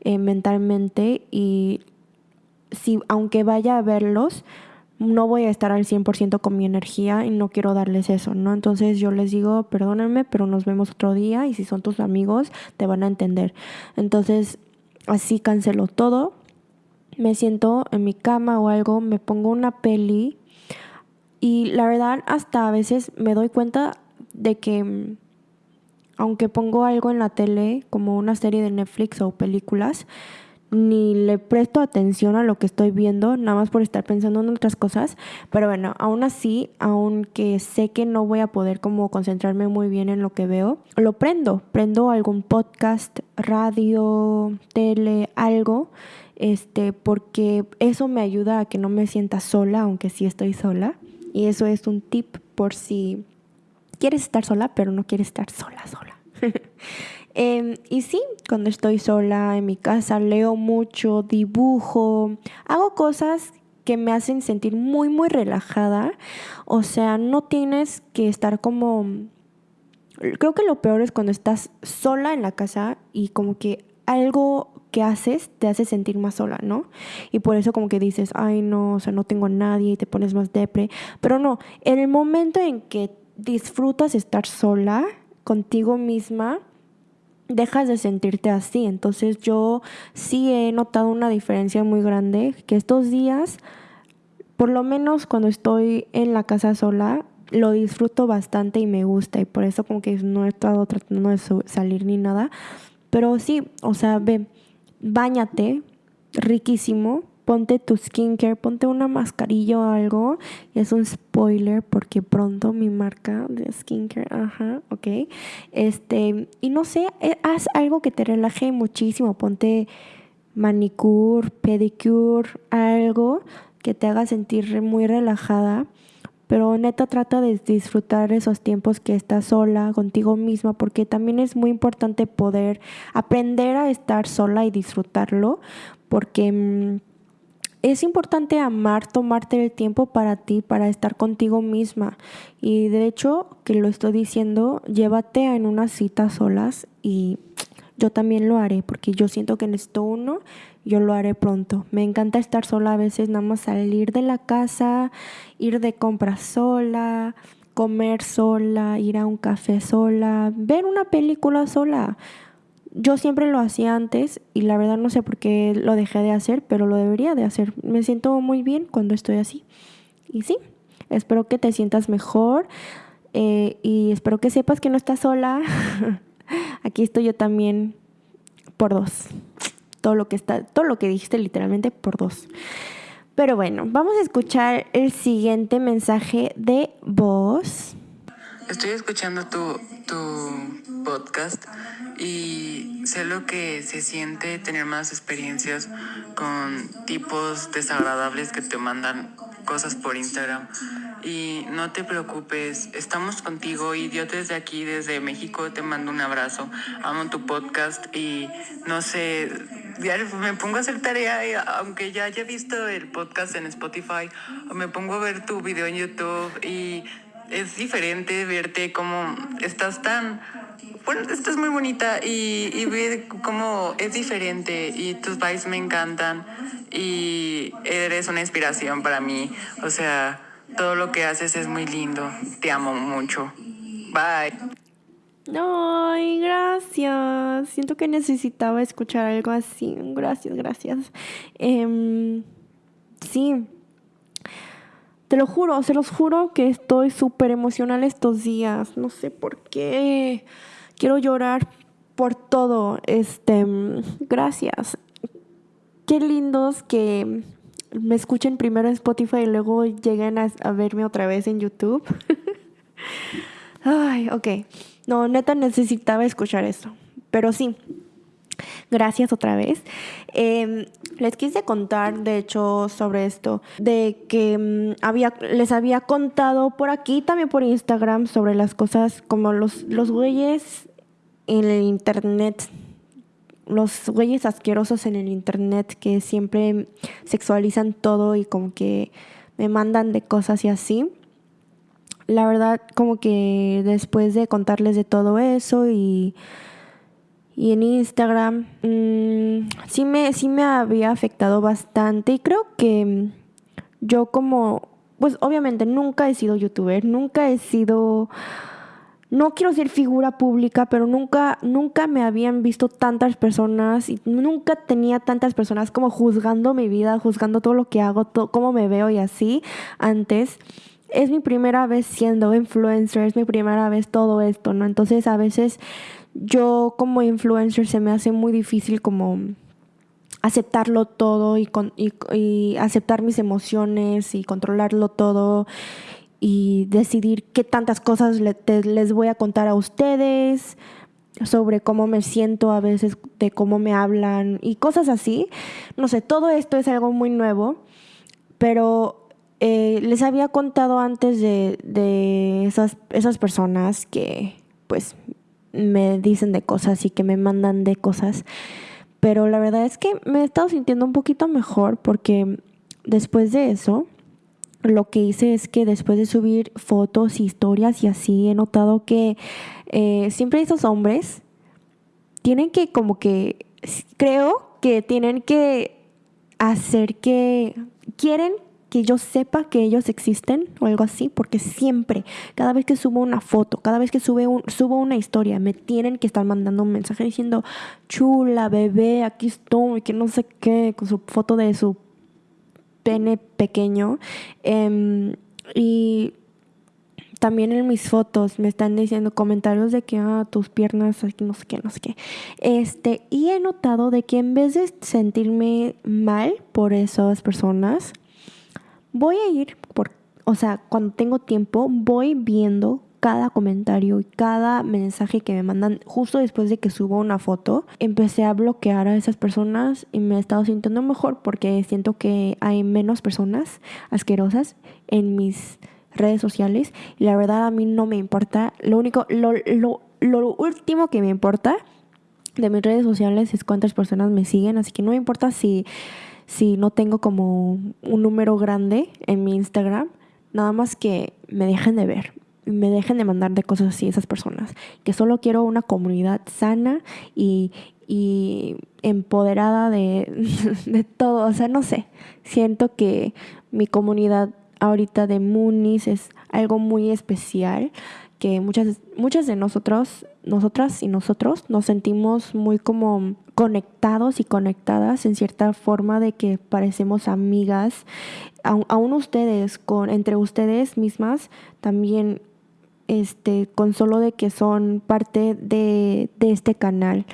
eh, mentalmente y si aunque vaya a verlos, no voy a estar al 100% con mi energía y no quiero darles eso, ¿no? Entonces yo les digo, perdónenme, pero nos vemos otro día y si son tus amigos te van a entender. Entonces así canceló todo. Me siento en mi cama o algo, me pongo una peli y la verdad hasta a veces me doy cuenta de que mm, aunque pongo algo en la tele como una serie de Netflix o películas, ni le presto atención a lo que estoy viendo, nada más por estar pensando en otras cosas. Pero bueno, aún así, aunque sé que no voy a poder como concentrarme muy bien en lo que veo, lo prendo. Prendo algún podcast, radio, tele, algo este, porque eso me ayuda a que no me sienta sola, aunque sí estoy sola. Y eso es un tip por si quieres estar sola, pero no quieres estar sola, sola. Em, y sí, cuando estoy sola en mi casa, leo mucho, dibujo, hago cosas que me hacen sentir muy, muy relajada. O sea, no tienes que estar como... Creo que lo peor es cuando estás sola en la casa y como que algo que haces te hace sentir más sola, ¿no? Y por eso como que dices, ay no, o sea, no tengo a nadie y te pones más depre. Pero no, en el momento en que disfrutas estar sola contigo misma, dejas de sentirte así. Entonces yo sí he notado una diferencia muy grande, que estos días, por lo menos cuando estoy en la casa sola, lo disfruto bastante y me gusta y por eso como que no he estado tratando de salir ni nada. Pero sí, o sea, ve, bañate, riquísimo, ponte tu skincare, ponte una mascarilla o algo. Es un spoiler porque pronto mi marca de skincare, ajá, ok. Este, y no sé, eh, haz algo que te relaje muchísimo. Ponte manicure, pedicure, algo que te haga sentir muy relajada. Pero neta trata de disfrutar esos tiempos que estás sola contigo misma, porque también es muy importante poder aprender a estar sola y disfrutarlo, porque mm, es importante amar, tomarte el tiempo para ti, para estar contigo misma. Y de hecho, que lo estoy diciendo, llévate en una cita solas y yo también lo haré, porque yo siento que necesito uno yo lo haré pronto. Me encanta estar sola a veces, nada más salir de la casa, ir de compras sola, comer sola, ir a un café sola, ver una película sola. Yo siempre lo hacía antes y la verdad no sé por qué lo dejé de hacer, pero lo debería de hacer. Me siento muy bien cuando estoy así. Y sí, espero que te sientas mejor eh, y espero que sepas que no estás sola. Aquí estoy yo también por dos todo lo que está, todo lo que dijiste literalmente por dos. Pero bueno, vamos a escuchar el siguiente mensaje de voz. Estoy escuchando tu, tu podcast y sé lo que se siente tener más experiencias con tipos desagradables que te mandan cosas por Instagram. Y no te preocupes, estamos contigo y yo desde aquí, desde México, te mando un abrazo. Amo tu podcast y no sé, me pongo a hacer tarea, aunque ya haya visto el podcast en Spotify, me pongo a ver tu video en YouTube y es diferente verte como estás tan... Bueno, estás muy bonita y, y ver cómo es diferente y tus vibes me encantan y eres una inspiración para mí. O sea, todo lo que haces es muy lindo. Te amo mucho. Bye. Ay, gracias. Siento que necesitaba escuchar algo así. Gracias, gracias. Eh, sí. Te lo juro, se los juro que estoy súper emocional estos días. No sé por qué. Quiero llorar por todo. Este, gracias. Qué lindos que me escuchen primero en Spotify y luego lleguen a, verme otra vez en YouTube. Ay, ok. No, neta necesitaba escuchar esto. Pero sí, gracias otra vez. Em, les quise contar, de hecho, sobre esto, de que mm, había, les había contado por aquí, también por Instagram, sobre las cosas como los, los güeyes en el internet, los güeyes asquerosos en el internet que siempre sexualizan todo y como que me mandan de cosas y así la verdad, como que después de contarles de todo eso y, y en Instagram, mm, sí, me, sí me había afectado bastante y creo que yo como, pues obviamente nunca he sido youtuber, nunca he sido no quiero ser figura pública, pero nunca, nunca me habían visto tantas personas y nunca tenía tantas personas como juzgando mi vida, juzgando todo lo que hago, todo, cómo me veo y así antes. Es mi primera vez siendo influencer, es mi primera vez todo esto, ¿no? Entonces a veces yo como influencer se me hace muy difícil como aceptarlo todo y, y aceptar mis emociones y controlarlo todo y decidir qué tantas cosas les voy a contar a ustedes sobre cómo me siento a veces, de cómo me hablan y cosas así. No sé, todo esto es algo muy nuevo, pero eh, les había contado antes de, esas, esas personas que pues me dicen de cosas y que me mandan de cosas. Pero la verdad es que me he estado sintiendo un poquito mejor porque después de eso, lo que hice es que después de subir fotos, historias y así, he notado que eh, siempre esos hombres tienen que como que, creo que tienen que hacer que, quieren que yo sepa que ellos existen o algo así, porque siempre, cada vez que subo una foto, cada vez que sube subo una historia, me tienen que estar mandando un mensaje diciendo, chula, bebé, aquí estoy, que no sé qué, con su foto de su pene pequeño. Em, y también en mis fotos me están diciendo comentarios de que ah, tus piernas, no sé qué, no sé qué. Este, y he notado de que en vez de sentirme mal por esas personas, voy a ir por, o sea, cuando tengo tiempo, voy viendo cada comentario y cada mensaje que me mandan justo después de que subo una foto, empecé a bloquear a esas personas y me he estado sintiendo mejor porque siento que hay menos personas asquerosas en mis redes sociales y la verdad a mí no me importa. Lo único, lo, lo, lo último que me importa de mis redes sociales es cuántas personas me siguen, así que no me importa si, si no tengo como un número grande en mi Instagram, nada más que me dejen de ver me dejen de mandar de cosas así esas personas. Que solo quiero una comunidad sana y, y empoderada de, de, todo. O sea, no sé. Siento que mi comunidad ahorita de Munis es algo muy especial que muchas, muchas de nosotros, nosotras y nosotros nos sentimos muy como conectados y conectadas en cierta forma de que parecemos amigas. Aún ustedes, con, entre ustedes mismas, también este, con solo de que son parte de, de este canal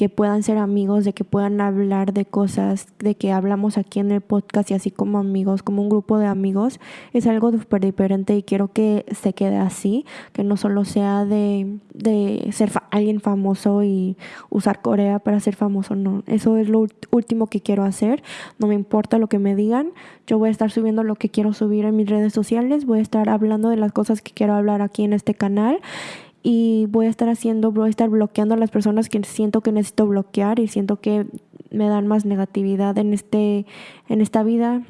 que puedan ser amigos, de que puedan hablar de cosas, de que hablamos aquí en el podcast y así como amigos, como un grupo de amigos, es algo súper diferente y quiero que se quede así, que no solo sea de, de ser alguien famoso y usar Corea para ser famoso, no, eso es lo último que quiero hacer, no me importa lo que me digan, yo voy a estar subiendo lo que quiero subir en mis redes sociales, voy a estar hablando de las cosas que quiero hablar aquí en este canal y voy a estar haciendo, voy a estar bloqueando a las personas que siento que necesito bloquear y siento que me dan más negatividad en este en esta vida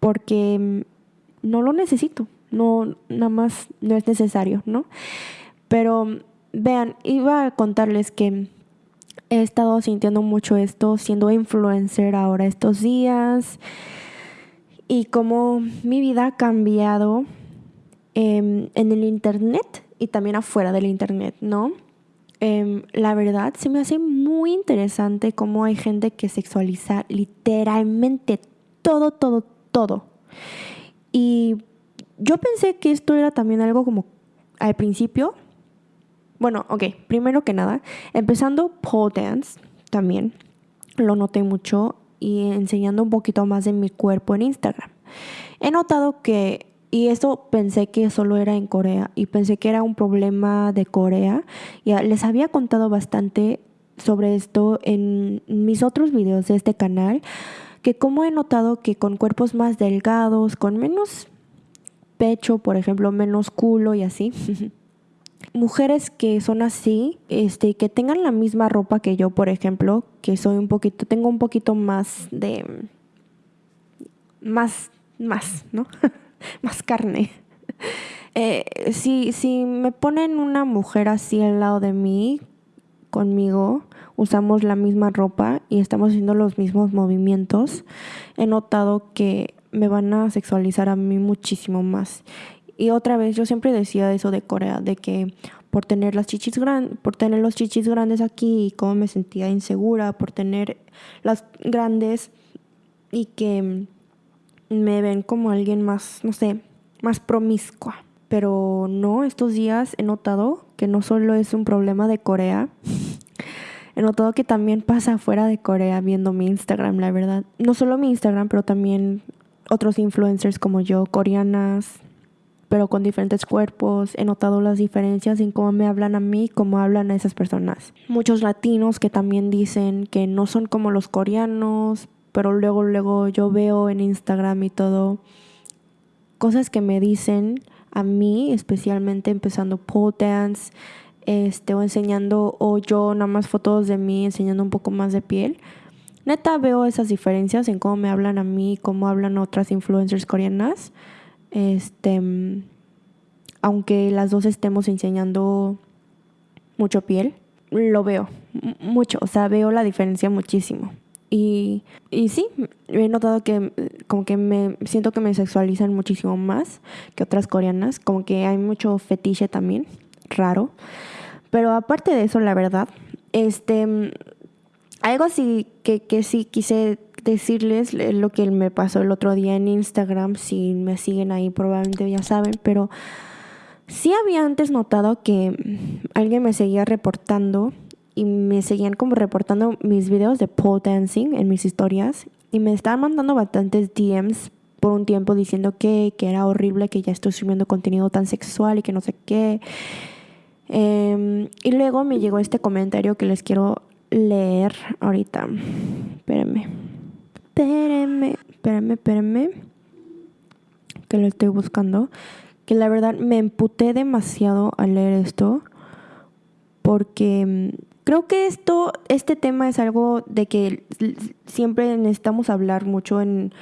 porque mm, no lo necesito, no nada más no es necesario, ¿no? Pero vean, iba a contarles que he estado sintiendo mucho esto siendo influencer ahora estos días y cómo mi vida ha cambiado em, en el internet y también afuera del Internet, ¿no? Em, la verdad, se me hace muy interesante cómo hay gente que sexualiza literalmente todo, todo, todo. Y yo pensé que esto era también algo como al principio. Bueno, ok, primero que nada, empezando pole dance también, lo noté mucho y enseñando un poquito más de mi cuerpo en Instagram. He notado que y eso pensé que solo era en Corea y pensé que era un problema de Corea. Y les había contado bastante sobre esto en mis otros videos de este canal, que como he notado que con cuerpos más delgados, con menos pecho, por ejemplo, menos culo y así, mujeres que son así, este, que tengan la misma ropa que yo, por ejemplo, que soy un poquito, tengo un poquito más de, más, más, ¿no? más carne. Eh, si, si me ponen una mujer así al lado de mí, conmigo, usamos la misma ropa y estamos haciendo los mismos movimientos, he notado que me van a sexualizar a mí muchísimo más. Y otra vez, yo siempre decía eso de Corea, de que por tener las chichis grandes, por tener los chichis grandes aquí y cómo me sentía insegura por tener las grandes y que me ven como alguien más, no sé, más promiscua. Pero no, estos días he notado que no solo es un problema de Corea, he notado que también pasa fuera de Corea viendo mi Instagram, la verdad. No solo mi Instagram, pero también otros influencers como yo, coreanas, pero con diferentes cuerpos. He notado las diferencias en cómo me hablan a mí, cómo hablan a esas personas. Muchos latinos que también dicen que no son como los coreanos, pero luego, luego yo veo en Instagram y todo cosas que me dicen a mí, especialmente empezando pole dance, este, o enseñando, o yo nada más fotos de mí enseñando un poco más de piel. Neta veo esas diferencias en cómo me hablan a mí, cómo hablan otras influencers coreanas. Este, aunque las dos estemos enseñando mucho piel, lo veo mucho, o sea, veo la diferencia muchísimo. Y, y sí, he notado que como que me siento que me sexualizan muchísimo más que otras coreanas, como que hay mucho fetiche también, raro. Pero aparte de eso, la verdad, este algo así que, que sí quise decirles lo que me pasó el otro día en Instagram, si me siguen ahí probablemente ya saben, pero sí había antes notado que alguien me seguía reportando y me seguían como reportando mis videos de pole dancing en mis historias y me estaban mandando bastantes DMs por un tiempo diciendo que, que era horrible que ya estoy subiendo contenido tan sexual y que no sé qué. Em, y luego me llegó este comentario que les quiero leer ahorita. Espérenme. Espérenme. Espérenme, espérenme. Que lo estoy buscando. Que la verdad me emputé demasiado al leer esto. Porque mm, creo que esto, este tema es algo de que siempre necesitamos hablar mucho en,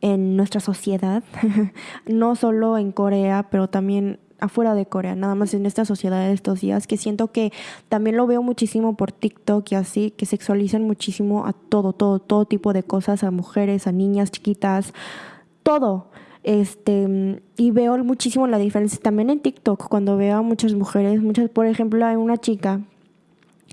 en nuestra sociedad. no solo en Corea, pero también afuera de Corea, nada más en esta sociedad de estos días, que siento que también lo veo muchísimo por TikTok y así, que sexualizan muchísimo a todo, todo, todo tipo de cosas, a mujeres, a niñas chiquitas, todo. Este, y veo muchísimo la diferencia también en TikTok, cuando veo a muchas mujeres, muchas, por ejemplo, hay una chica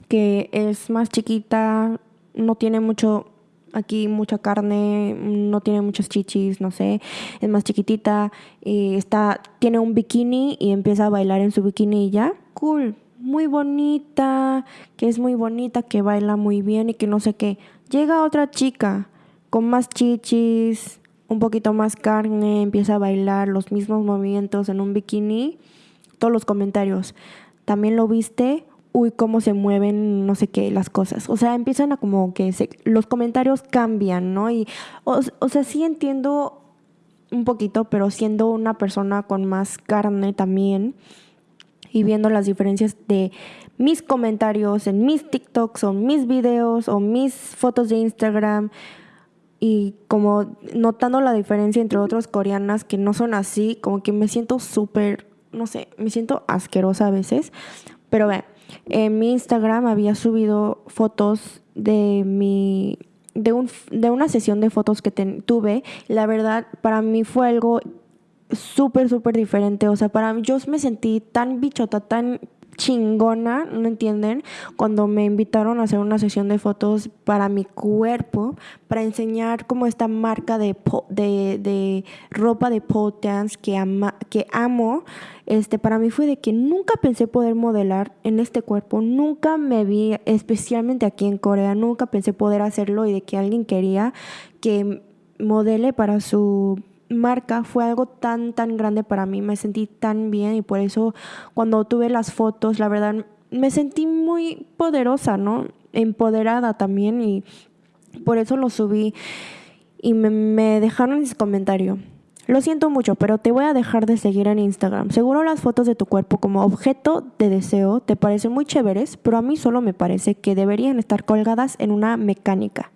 que es más chiquita, no tiene mucho aquí mucha carne, no tiene muchos chichis, no sé, es más chiquitita, y está, tiene un bikini y empieza a bailar en su bikini y ya, cool, muy bonita, que es muy bonita, que baila muy bien y que no sé qué. Llega otra chica con más chichis, un poquito más carne, empieza a bailar los mismos movimientos en un bikini, todos los comentarios. ¿También lo viste? Uy, cómo se mueven, no sé qué, las cosas. O sea, empiezan a como que los comentarios cambian, ¿no? Y, o, o sea, sí entiendo un poquito, pero siendo una persona con más carne también y viendo las diferencias de mis comentarios en mis TikToks o mis videos o mis fotos de Instagram y como notando la diferencia entre otras coreanas que no son así, como que me siento súper, no sé, me siento asquerosa a veces. Pero ve, en mi Instagram había subido fotos de mi de, un, de una sesión de fotos que tuve. La verdad, para mí fue algo súper, súper diferente. O sea, para mí yo me sentí tan bichota, tan chingona, ¿no entienden? Cuando me invitaron a hacer una sesión de fotos para mi cuerpo, para enseñar como esta marca de, de, de ropa de pole dance que, ama, que amo, este, para mí fue de que nunca pensé poder modelar en este cuerpo, nunca me vi, especialmente aquí en Corea, nunca pensé poder hacerlo y de que alguien quería que modele para su marca fue algo tan, tan grande para mí, me sentí tan bien y por eso cuando tuve las fotos, la verdad, me sentí muy poderosa, ¿no? Empoderada también y por eso lo subí y me, me dejaron ese comentario. Lo siento mucho, pero te voy a dejar de seguir en Instagram. Seguro las fotos de tu cuerpo como objeto de deseo te parecen muy chéveres, pero a mí solo me parece que deberían estar colgadas en una mecánica.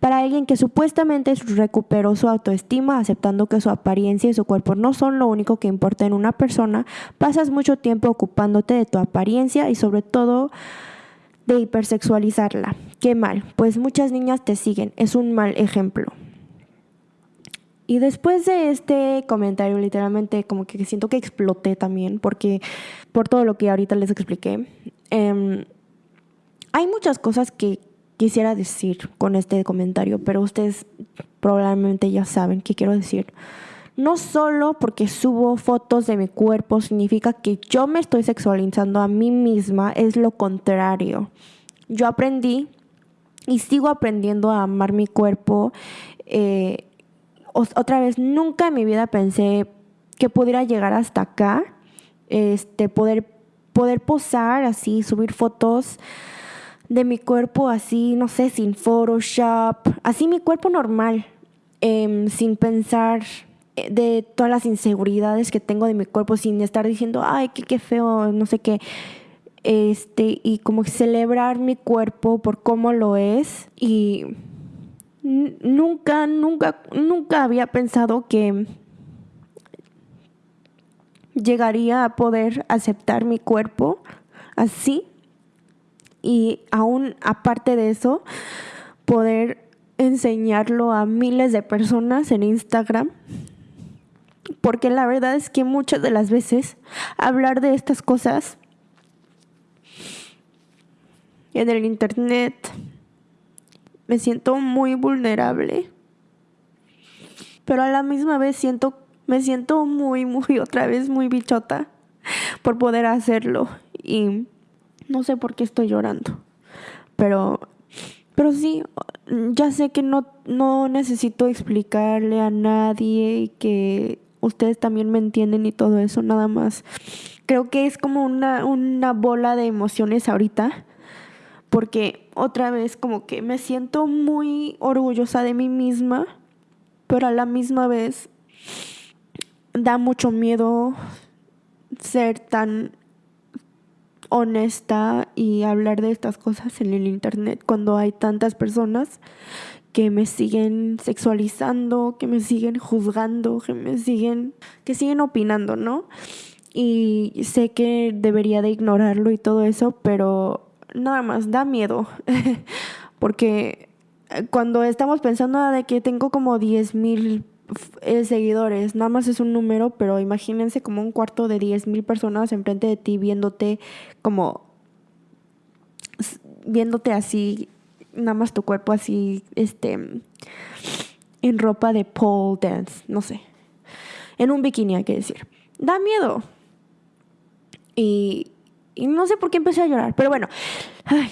Para alguien que supuestamente recuperó su autoestima aceptando que su apariencia y su cuerpo no son lo único que importa en una persona, pasas mucho tiempo ocupándote de tu apariencia y sobre todo de hipersexualizarla. Qué mal, pues muchas niñas te siguen, es un mal ejemplo. Y después de este comentario, literalmente como que siento que exploté también, porque por todo lo que ahorita les expliqué, em, hay muchas cosas que quisiera decir con este comentario, pero ustedes probablemente ya saben qué quiero decir. No solo porque subo fotos de mi cuerpo significa que yo me estoy sexualizando a mí misma, es lo contrario. Yo aprendí y sigo aprendiendo a amar mi cuerpo. Eh, otra vez, nunca en mi vida pensé que pudiera llegar hasta acá, este, poder, poder posar así, subir fotos de mi cuerpo así, no sé, sin Photoshop, así mi cuerpo normal, em, sin pensar eh, de todas las inseguridades que tengo de mi cuerpo, sin estar diciendo, ay, qué, qué feo, no sé qué. Este, y como celebrar mi cuerpo por cómo lo es. Y nunca, nunca, nunca había pensado que llegaría a poder aceptar mi cuerpo así y aún aparte de eso, poder enseñarlo a miles de personas en Instagram. Porque la verdad es que muchas de las veces hablar de estas cosas en el internet me siento muy vulnerable. Pero a la misma vez siento me siento muy muy otra vez muy bichota por poder hacerlo y no sé por qué estoy llorando. Pero, pero sí, ya sé que no, no necesito explicarle a nadie que ustedes también me entienden y todo eso, nada más. Creo que es como una, una bola de emociones ahorita. Porque otra vez como que me siento muy orgullosa de mí misma, pero a la misma vez da mucho miedo ser tan honesta y hablar de estas cosas en el internet cuando hay tantas personas que me siguen sexualizando, que me siguen juzgando, que me siguen, que siguen opinando, ¿no? Y sé que debería de ignorarlo y todo eso, pero nada más da miedo, porque cuando estamos pensando de que tengo como 10 mil eh, seguidores, nada más es un número, pero imagínense como un cuarto de 10 mil personas enfrente de ti viéndote como viéndote así, nada más tu cuerpo así, este, en ropa de pole dance, no sé, en un bikini hay que decir. Da miedo. Y, y no sé por qué empecé a llorar, pero bueno, ay,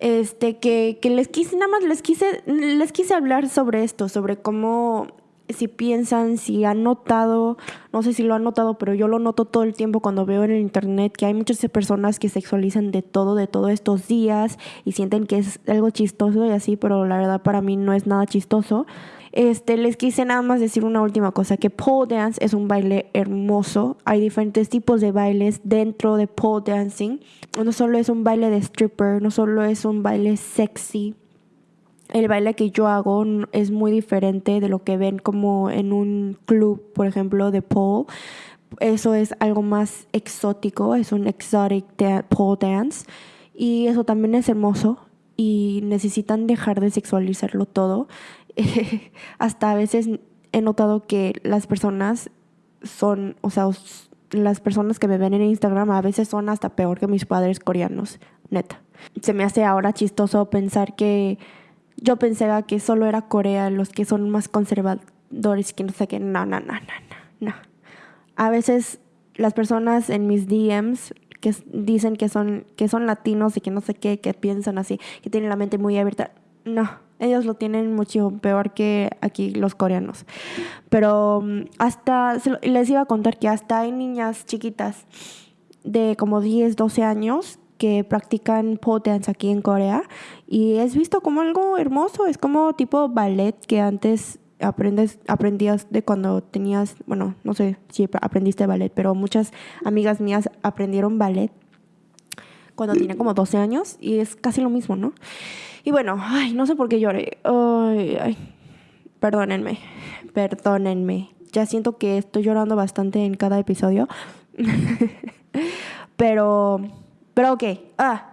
este, que, que les quise, nada más les quise, les quise hablar sobre esto, sobre cómo si piensan, si han notado, no sé si lo han notado, pero yo lo noto todo el tiempo cuando veo en el internet que hay muchas personas que sexualizan de todo, de todos estos días y sienten que es algo chistoso y así, pero la verdad para mí no es nada chistoso. Este, les quise nada más decir una última cosa, que pole dance es un baile hermoso. Hay diferentes tipos de bailes dentro de pole dancing. No solo es un baile de stripper, no solo es un baile sexy, el baile que yo hago es muy diferente de lo que ven como en un club, por ejemplo, de pole. Eso es algo más exótico, es un exotic pole dance y eso también es hermoso y necesitan dejar de sexualizarlo todo. Hasta a veces he notado que las personas son, o sea, las personas que me ven en Instagram a veces son hasta peor que mis padres coreanos, neta. Se me hace ahora chistoso pensar que yo pensaba que solo era Corea los que son más conservadores, que no sé qué. No, no, no, no, no, A veces las personas en mis DMs que dicen que son, que son latinos y que no sé qué, que piensan así, que tienen la mente muy abierta. No, ellos lo tienen mucho peor que aquí los coreanos. Pero mm, hasta, les iba a contar que hasta hay niñas chiquitas de como 10, 12 años que practican pole dance aquí en Corea y es visto como algo hermoso, es como tipo ballet que antes aprendes, aprendías de cuando tenías, bueno, no sé si aprendiste ballet, pero muchas amigas mías aprendieron ballet cuando tenía como 12 años y es casi lo mismo, ¿no? Y bueno, ay, no sé por qué lloré. Ay, ay, perdónenme, perdónenme. Ya siento que estoy llorando bastante en cada episodio. pero pero ok, ah,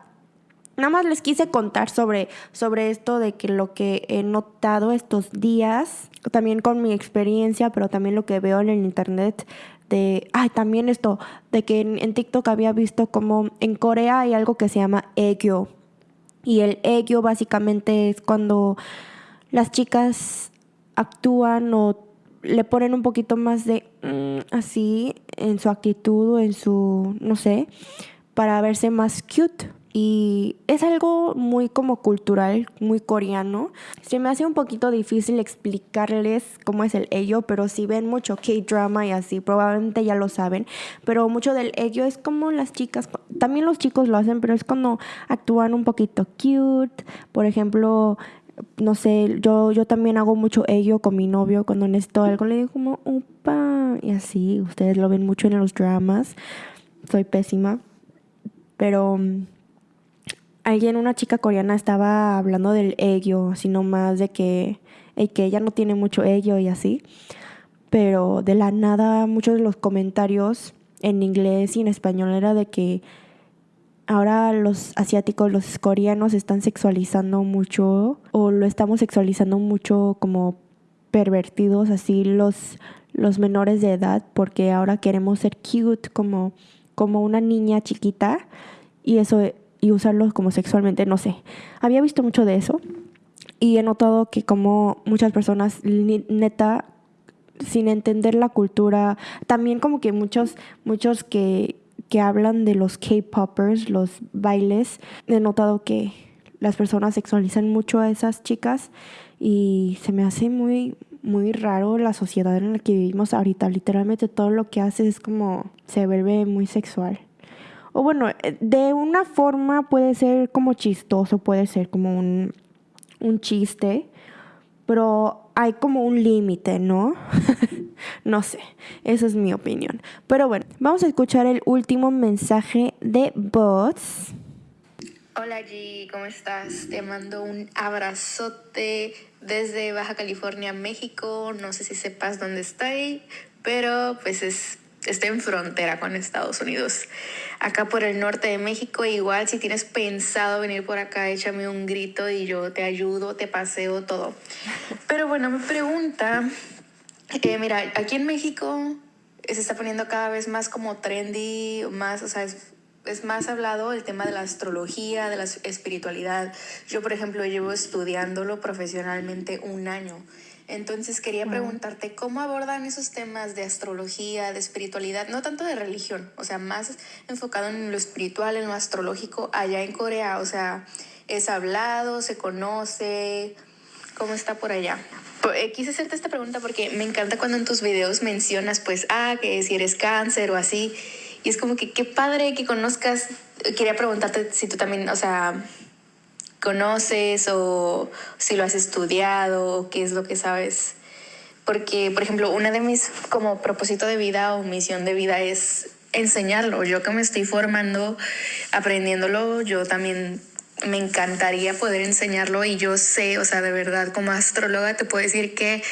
nada más les quise contar sobre, sobre esto de que lo que he notado estos días, también con mi experiencia, pero también lo que veo en el internet de, ay, también esto, de que en, TikTok había visto como en Corea hay algo que se llama egyo. Y el egyo básicamente es cuando las chicas actúan o le ponen un poquito más de mm, así en su actitud o en su, no sé, para verse más cute y es algo muy como cultural, muy coreano. Se me hace un poquito difícil explicarles cómo es el ello, pero si ven mucho K-drama y así, probablemente ya lo saben. Pero mucho del ello es como las chicas, también los chicos lo hacen, pero es cuando actúan un poquito cute. Por ejemplo, no sé, yo, yo también hago mucho ello con mi novio cuando necesito algo, le digo como, upa, y así, ustedes lo ven mucho en los dramas. Soy pésima. Pero alguien, una chica coreana estaba hablando del ello, sino más de que, que ella no tiene mucho ello y así. Pero de la nada muchos de los comentarios en inglés y en español era de que ahora los asiáticos, los coreanos están sexualizando mucho o lo estamos sexualizando mucho como pervertidos así los, los menores de edad porque ahora queremos ser cute como, como una niña chiquita y eso y usarlos como sexualmente, no sé. Había visto mucho de eso y he notado que como muchas personas neta sin entender la cultura, también como que muchos muchos que que hablan de los K-poppers, los bailes, he notado que las personas sexualizan mucho a esas chicas y se me hace muy muy raro la sociedad en la que vivimos ahorita. Literalmente todo lo que hace es como se vuelve muy sexual o bueno, eh, de una forma puede ser como chistoso, puede ser como un, un chiste, pero hay como un límite, ¿no? no sé, esa es mi opinión. Pero bueno, vamos a escuchar el último mensaje de Bots. Hola G, ¿cómo estás? Te mando un abrazote desde Baja California, México. No sé si sepas dónde estoy, pero pues es estoy en frontera con Estados Unidos. Acá por el norte de México, igual si tienes pensado venir por acá, échame un grito y yo te ayudo, te paseo, todo. Pero bueno, me pregunta, eh, mira, aquí en México se está poniendo cada vez más como trendy, más, o sea, es, es más hablado el tema de la astrología, de la espiritualidad. Yo, por ejemplo, llevo estudiándolo profesionalmente un año. Entonces quería preguntarte cómo abordan esos temas de astrología, de espiritualidad, no tanto de religión, o sea, más enfocado en lo espiritual, en lo astrológico allá en Corea, o sea, es hablado, se conoce, ¿cómo está por allá? Eh, quise hacerte esta pregunta porque me encanta cuando en tus videos mencionas, pues, ah, que si eres cáncer o así, y es como que qué padre que conozcas, quería preguntarte si tú también, o sea, conoces o si lo has estudiado o qué es lo que sabes. Porque, por ejemplo, una de mis como propósito de vida o misión de vida es enseñarlo. Yo que me estoy formando, aprendiéndolo, yo también me encantaría poder enseñarlo y yo sé, o sea, de verdad, como astróloga te puedo decir que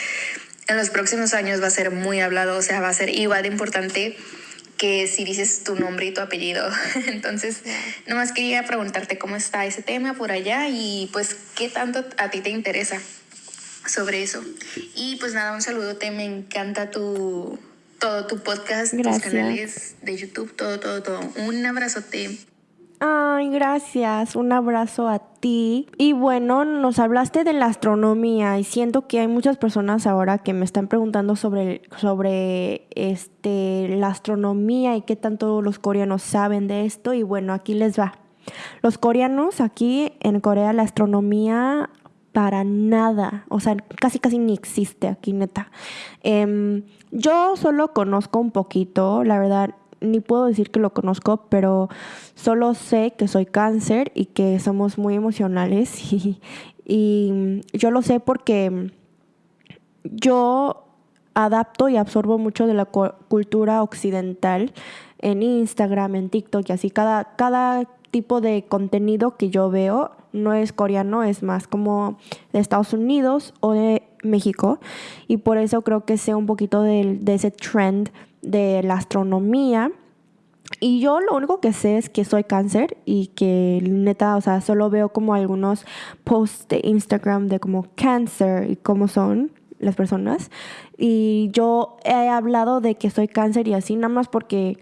en los próximos años va a ser muy hablado, o sea, va a ser igual de importante que si dices tu nombre y tu apellido. Entonces, nomás quería preguntarte cómo está ese tema por allá y pues qué tanto a ti te interesa sobre eso. Y pues nada, un saludote, me encanta tu todo tu podcast, tus canales de YouTube, todo, todo, todo. Un abrazote. Ay, gracias. Un abrazo a ti. Y bueno, nos hablaste de la astronomía y siento que hay muchas personas ahora que me están preguntando sobre, sobre este, la astronomía y qué tanto los coreanos saben de esto. Y bueno, aquí les va. Los coreanos, aquí en Corea, la astronomía para nada, o sea, casi casi ni existe aquí, neta. Em, yo solo conozco un poquito, la verdad, ni puedo decir que lo conozco, pero solo sé que soy cáncer y que somos muy emocionales y, yo lo sé porque yo adapto y absorbo mucho de la cultura occidental en Instagram, en TikTok y así. Cada, cada tipo de contenido que yo veo no es coreano, es más como de Estados Unidos o de México. Y por eso creo que sé un poquito de, de ese trend de la astronomía. Y yo lo único que sé es que soy cáncer y que neta, o sea, solo veo como algunos posts de Instagram de como cáncer y cómo son las personas. Y yo he hablado de que soy cáncer y así, nada más porque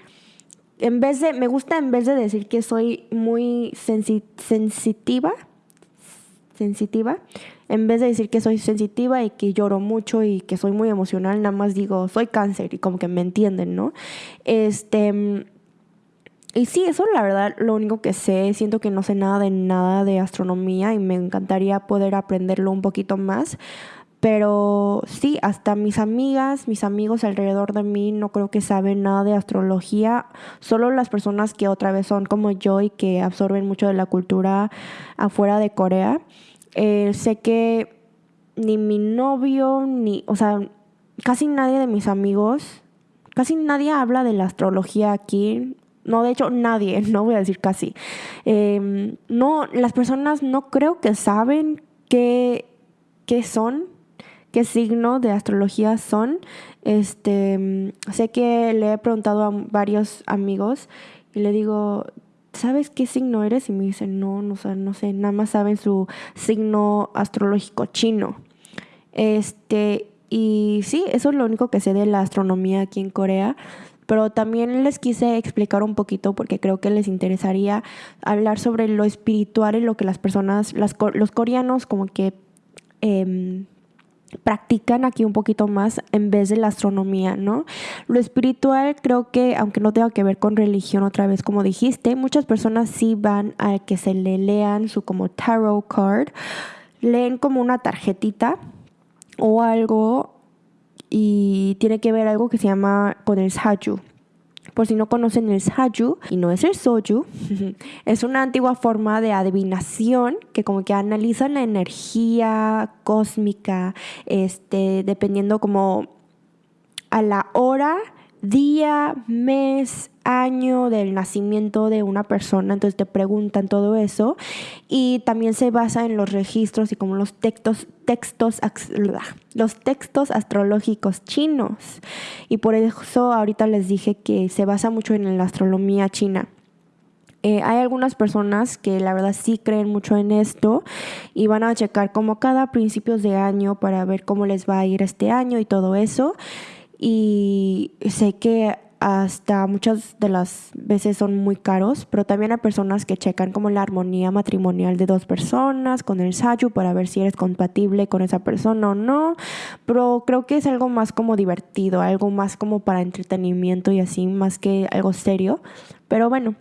en vez de, me gusta en vez de decir que soy muy sensitiva, sensitiva, en vez de decir que soy sensitiva y que lloro mucho y que soy muy emocional, nada más digo, soy cáncer y como que me entienden, ¿no? Este y sí, eso la verdad lo único que sé. Siento que no sé nada de nada de astronomía y me encantaría poder aprenderlo un poquito más. Pero sí, hasta mis amigas, mis amigos alrededor de mí no creo que saben nada de astrología. Solo las personas que otra vez son como yo y que absorben mucho de la cultura afuera de Corea. Eh, sé que ni mi novio, ni, o sea, casi nadie de mis amigos, casi nadie habla de la astrología aquí. No, de hecho, nadie, no voy a decir casi. Em, no, las personas no creo que saben qué, qué son, qué signo de astrología son. Este, sé que le he preguntado a varios amigos y le digo, ¿sabes qué signo eres? Y me dicen, no, no, no sé, nada más saben su signo astrológico chino. Este, y sí, eso es lo único que sé de la astronomía aquí en Corea pero también les quise explicar un poquito porque creo que les interesaría hablar sobre lo espiritual y lo que las personas, los coreanos como que em, practican aquí un poquito más en vez de la astronomía, ¿no? Lo espiritual creo que, aunque no tenga que ver con religión otra vez, como dijiste, muchas personas sí van a que se le lean su como tarot card, leen como una tarjetita o algo y tiene que ver algo que se llama con el Saju. Por si no conocen el Saju, y no es el Soju, es una antigua forma de adivinación que como que analiza la energía cósmica, este, dependiendo como a la hora, día, mes, año del nacimiento de una persona, entonces te preguntan todo eso y también se basa en los registros y como los textos textos los textos astrológicos chinos y por eso ahorita les dije que se basa mucho en la astronomía china. Eh, hay algunas personas que la verdad sí creen mucho en esto y van a checar como cada principios de año para ver cómo les va a ir este año y todo eso. Y sé que hasta muchas de las veces son muy caros, pero también hay personas que checan como la armonía matrimonial de dos personas con el sayu para ver si eres compatible con esa persona o no, pero creo que es algo más como divertido, algo más como para entretenimiento y así, más que algo serio, pero bueno.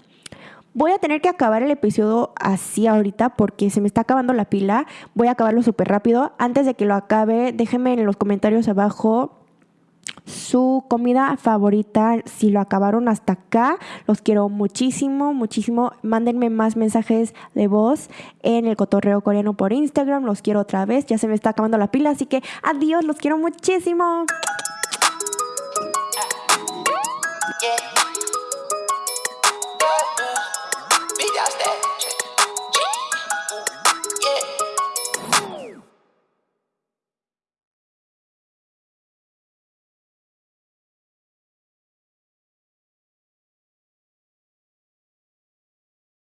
Voy a tener que acabar el episodio así ahorita porque se me está acabando la pila. Voy a acabarlo súper rápido. Antes de que lo acabe, déjenme en los comentarios abajo su comida favorita, si lo acabaron hasta acá, los quiero muchísimo, muchísimo. Mándenme más mensajes de voz en el cotorreo coreano por Instagram, los quiero otra vez, ya se me está acabando la pila, así que adiós, los quiero muchísimo.